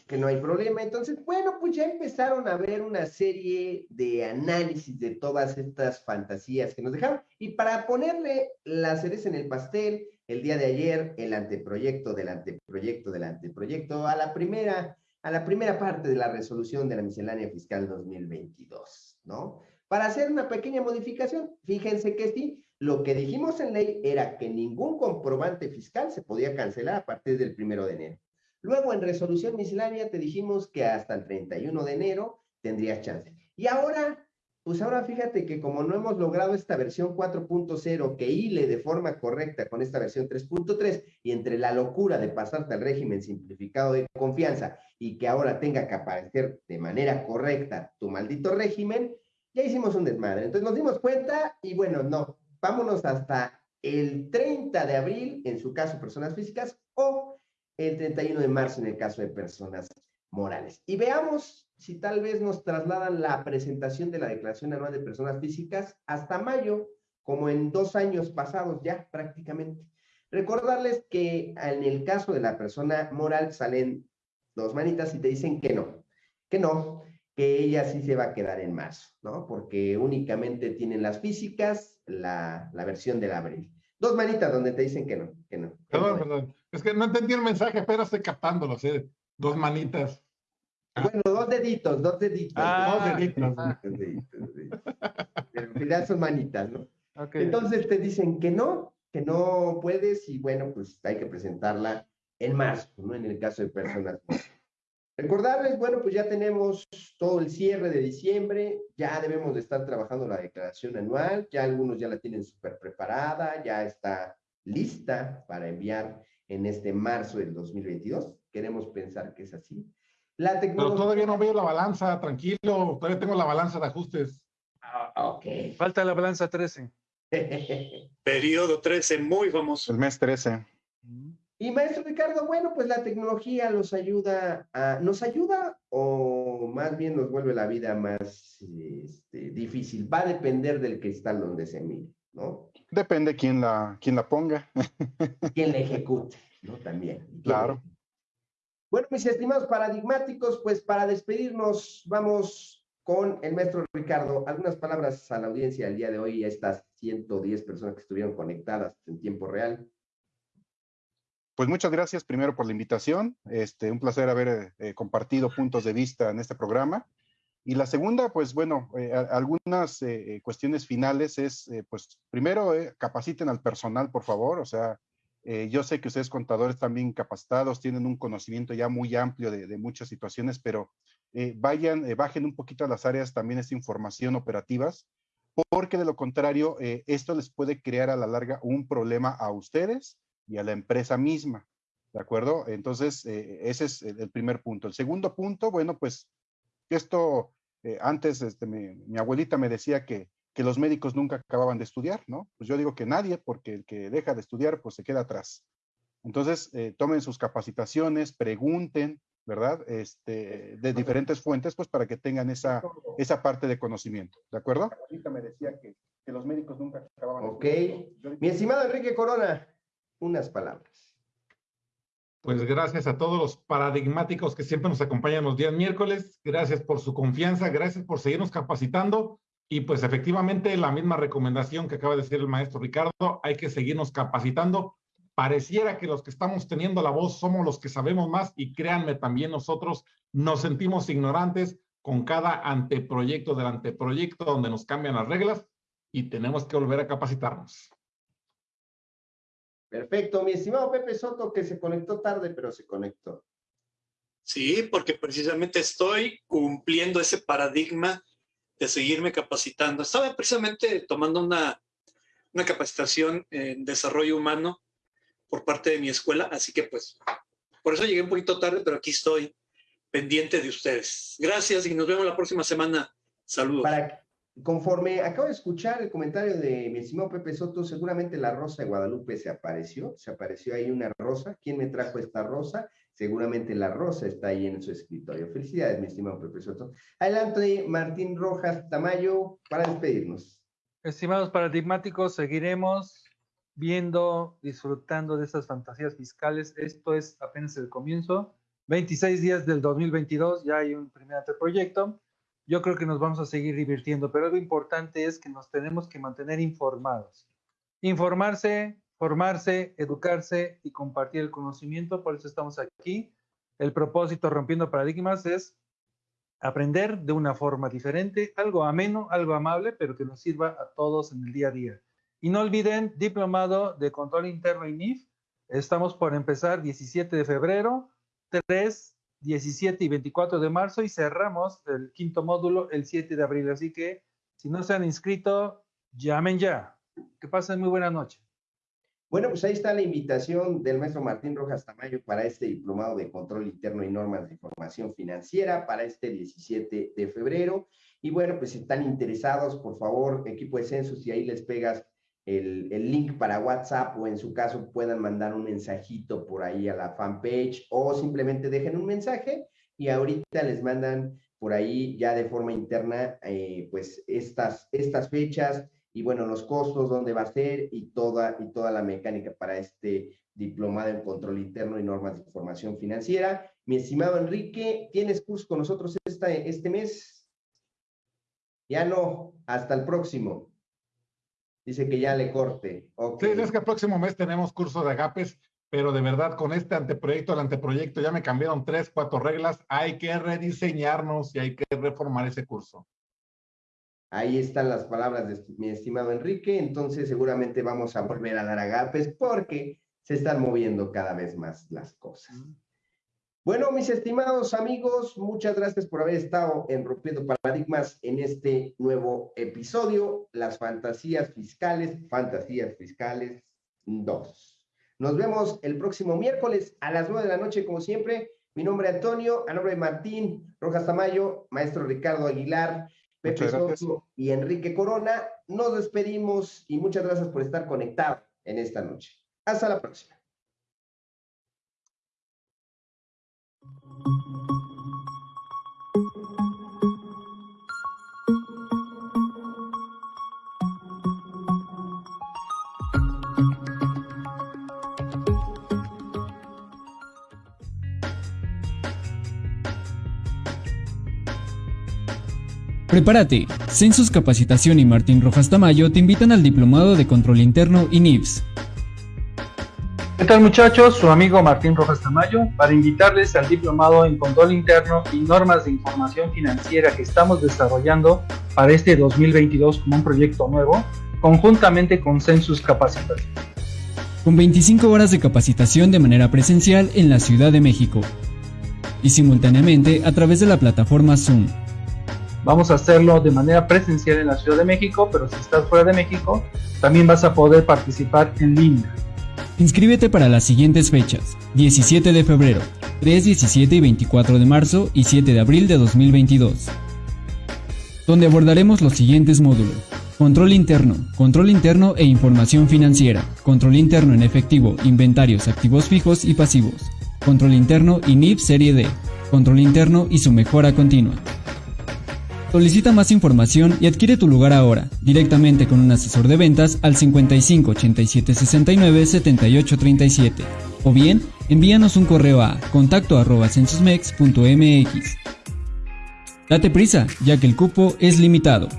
Que no hay problema. Entonces, bueno, pues ya empezaron a ver una serie de análisis de todas estas fantasías que nos dejaron. Y para ponerle la cereza en el pastel, el día de ayer el anteproyecto del anteproyecto del anteproyecto a la primera, a la primera parte de la resolución de la miscelánea fiscal 2022, ¿no? Para hacer una pequeña modificación, fíjense que sí, lo que dijimos en ley era que ningún comprobante fiscal se podía cancelar a partir del primero de enero. Luego, en resolución miscelánea, te dijimos que hasta el 31 de enero tendrías chance. Y ahora pues ahora fíjate que como no hemos logrado esta versión 4.0 que hile de forma correcta con esta versión 3.3 y entre la locura de pasarte al régimen simplificado de confianza y que ahora tenga que aparecer de manera correcta tu maldito régimen, ya hicimos un desmadre. Entonces nos dimos cuenta y bueno, no, vámonos hasta el 30 de abril en su caso personas físicas o el 31 de marzo en el caso de personas morales. Y veamos si tal vez nos trasladan la presentación de la Declaración Anual de Personas Físicas hasta mayo, como en dos años pasados ya prácticamente. Recordarles que en el caso de la persona moral salen dos manitas y te dicen que no, que no, que ella sí se va a quedar en marzo, ¿no? Porque únicamente tienen las físicas la, la versión del abril. Dos manitas donde te dicen que no, que no. perdón, perdón. Es que no entendí el mensaje, pero estoy captándolo, ¿sí? Dos manitas. Bueno, dos deditos, dos deditos. Ah, dos deditos. Ah. Dos deditos. Pero en realidad son manitas, ¿no? Okay. Entonces te dicen que no, que no puedes y bueno, pues hay que presentarla en marzo, ¿no? En el caso de personas. Recordarles, bueno, pues ya tenemos todo el cierre de diciembre, ya debemos de estar trabajando la declaración anual, ya algunos ya la tienen súper preparada, ya está lista para enviar en este marzo del 2022. Queremos pensar que es así. La tecnología... Pero todavía no veo la balanza, tranquilo, todavía tengo la balanza de ajustes. Ah, ok. Falta la balanza 13. Periodo 13, muy famoso. El mes 13. Y maestro Ricardo, bueno, pues la tecnología nos ayuda a, nos ayuda o más bien nos vuelve la vida más este, difícil. Va a depender del cristal donde se mire, ¿no? Depende quién la, quién la ponga. Quién la ejecute, ¿no? También. Claro. Bueno, mis estimados paradigmáticos, pues para despedirnos vamos con el maestro Ricardo. Algunas palabras a la audiencia el día de hoy, a estas 110 personas que estuvieron conectadas en tiempo real. Pues muchas gracias primero por la invitación. Este, un placer haber eh, compartido puntos de vista en este programa. Y la segunda, pues bueno, eh, algunas eh, cuestiones finales es, pues primero, capaciten al personal, por favor. O sea, eh, yo sé que ustedes contadores también capacitados tienen un conocimiento ya muy amplio de, muchas situaciones, pero eh, vayan, eh, bajen un poquito a las áreas también esta información operativas, porque de lo contrario, esto les puede crear a la larga un problema a ustedes y a la empresa misma. ¿De acuerdo? Entonces, ese es el, primer punto. El segundo punto, bueno, pues esto, antes este, mi abuelita me decía que que los médicos nunca acababan de estudiar, ¿no? Pues yo digo que nadie, porque el que deja de estudiar, pues se queda atrás. Entonces, eh, tomen sus capacitaciones, pregunten, ¿verdad? Este, de diferentes fuentes, pues para que tengan esa, esa parte de conocimiento, ¿de acuerdo? Ahorita me decía que, que los médicos nunca acababan Ok. Mi estimado Enrique Corona, unas palabras. Pues gracias a todos los paradigmáticos que siempre nos acompañan los días miércoles. Gracias por su confianza, gracias por seguirnos capacitando. Y pues efectivamente la misma recomendación que acaba de decir el maestro Ricardo, hay que seguirnos capacitando. Pareciera que los que estamos teniendo la voz somos los que sabemos más y créanme, también nosotros nos sentimos ignorantes con cada anteproyecto del anteproyecto donde nos cambian las reglas y tenemos que volver a capacitarnos. Perfecto, mi estimado Pepe Soto, que se conectó tarde, pero se conectó. Sí, porque precisamente estoy cumpliendo ese paradigma de seguirme capacitando. Estaba precisamente tomando una, una capacitación en desarrollo humano por parte de mi escuela, así que pues por eso llegué un poquito tarde, pero aquí estoy pendiente de ustedes. Gracias y nos vemos la próxima semana. Saludos. Conforme acabo de escuchar el comentario de mi estimado Pepe Soto, seguramente la rosa de Guadalupe se apareció, se apareció ahí una rosa. ¿Quién me trajo esta rosa? Seguramente la rosa está ahí en su escritorio. Felicidades, mi estimado Soto. Adelante, Martín Rojas Tamayo, para despedirnos. Estimados paradigmáticos, seguiremos viendo, disfrutando de esas fantasías fiscales. Esto es apenas el comienzo. 26 días del 2022, ya hay un primer anteproyecto yo creo que nos vamos a seguir divirtiendo, pero lo importante es que nos tenemos que mantener informados. Informarse, formarse, educarse y compartir el conocimiento, por eso estamos aquí. El propósito rompiendo paradigmas es aprender de una forma diferente, algo ameno, algo amable, pero que nos sirva a todos en el día a día. Y no olviden, diplomado de control interno INIF, estamos por empezar 17 de febrero, 3 17 y 24 de marzo y cerramos el quinto módulo el 7 de abril. Así que si no se han inscrito, llamen ya. Que pasen muy buena noche. Bueno, pues ahí está la invitación del maestro Martín Rojas Tamayo para este diplomado de control interno y normas de información financiera para este 17 de febrero. Y bueno, pues si están interesados, por favor, equipo de censos, y ahí les pegas el, link para WhatsApp o en su caso puedan mandar un mensajito por ahí a la fanpage o simplemente dejen un mensaje y ahorita les mandan por ahí ya de forma interna eh, pues estas, estas fechas y bueno, los costos, dónde va a ser y toda, y toda la mecánica para este diplomado en control interno y normas de información financiera. Mi estimado Enrique, ¿tienes curso con nosotros esta, este mes? Ya no, hasta el próximo. Dice que ya le corte. Sí, es que el próximo mes tenemos curso de agapes, pero de verdad con este anteproyecto, el anteproyecto ya me cambiaron tres, cuatro reglas. Hay que rediseñarnos y hay que reformar ese curso. Ahí están las palabras de mi estimado Enrique. Entonces seguramente vamos a volver a dar agapes porque se están moviendo cada vez más las cosas. Bueno, mis estimados amigos, muchas gracias por haber estado en Rompiendo Paradigmas en este nuevo episodio, las fantasías fiscales, fantasías fiscales 2. Nos vemos el próximo miércoles a las 9 de la noche, como siempre. Mi nombre es Antonio, a nombre de Martín Rojas Tamayo, maestro Ricardo Aguilar, Pepe Soto y Enrique Corona. Nos despedimos y muchas gracias por estar conectado en esta noche. Hasta la próxima. Prepárate, Census Capacitación y Martín Rojas Tamayo te invitan al Diplomado de Control Interno INIPS. ¿Qué tal muchachos? Su amigo Martín Rojas Tamayo para invitarles al Diplomado en Control Interno y Normas de Información Financiera que estamos desarrollando para este 2022 como un proyecto nuevo, conjuntamente con Census Capacitación. Con 25 horas de capacitación de manera presencial en la Ciudad de México y simultáneamente a través de la plataforma Zoom Vamos a hacerlo de manera presencial en la Ciudad de México, pero si estás fuera de México, también vas a poder participar en línea. Inscríbete para las siguientes fechas: 17 de febrero, 3, 17 y 24 de marzo y 7 de abril de 2022, donde abordaremos los siguientes módulos. Control interno, control interno e información financiera, control interno en efectivo, inventarios, activos fijos y pasivos, control interno y NIP Serie D, control interno y su mejora continua. Solicita más información y adquiere tu lugar ahora, directamente con un asesor de ventas al 55 87 69 78 37 o bien envíanos un correo a contacto Date prisa, ya que el cupo es limitado.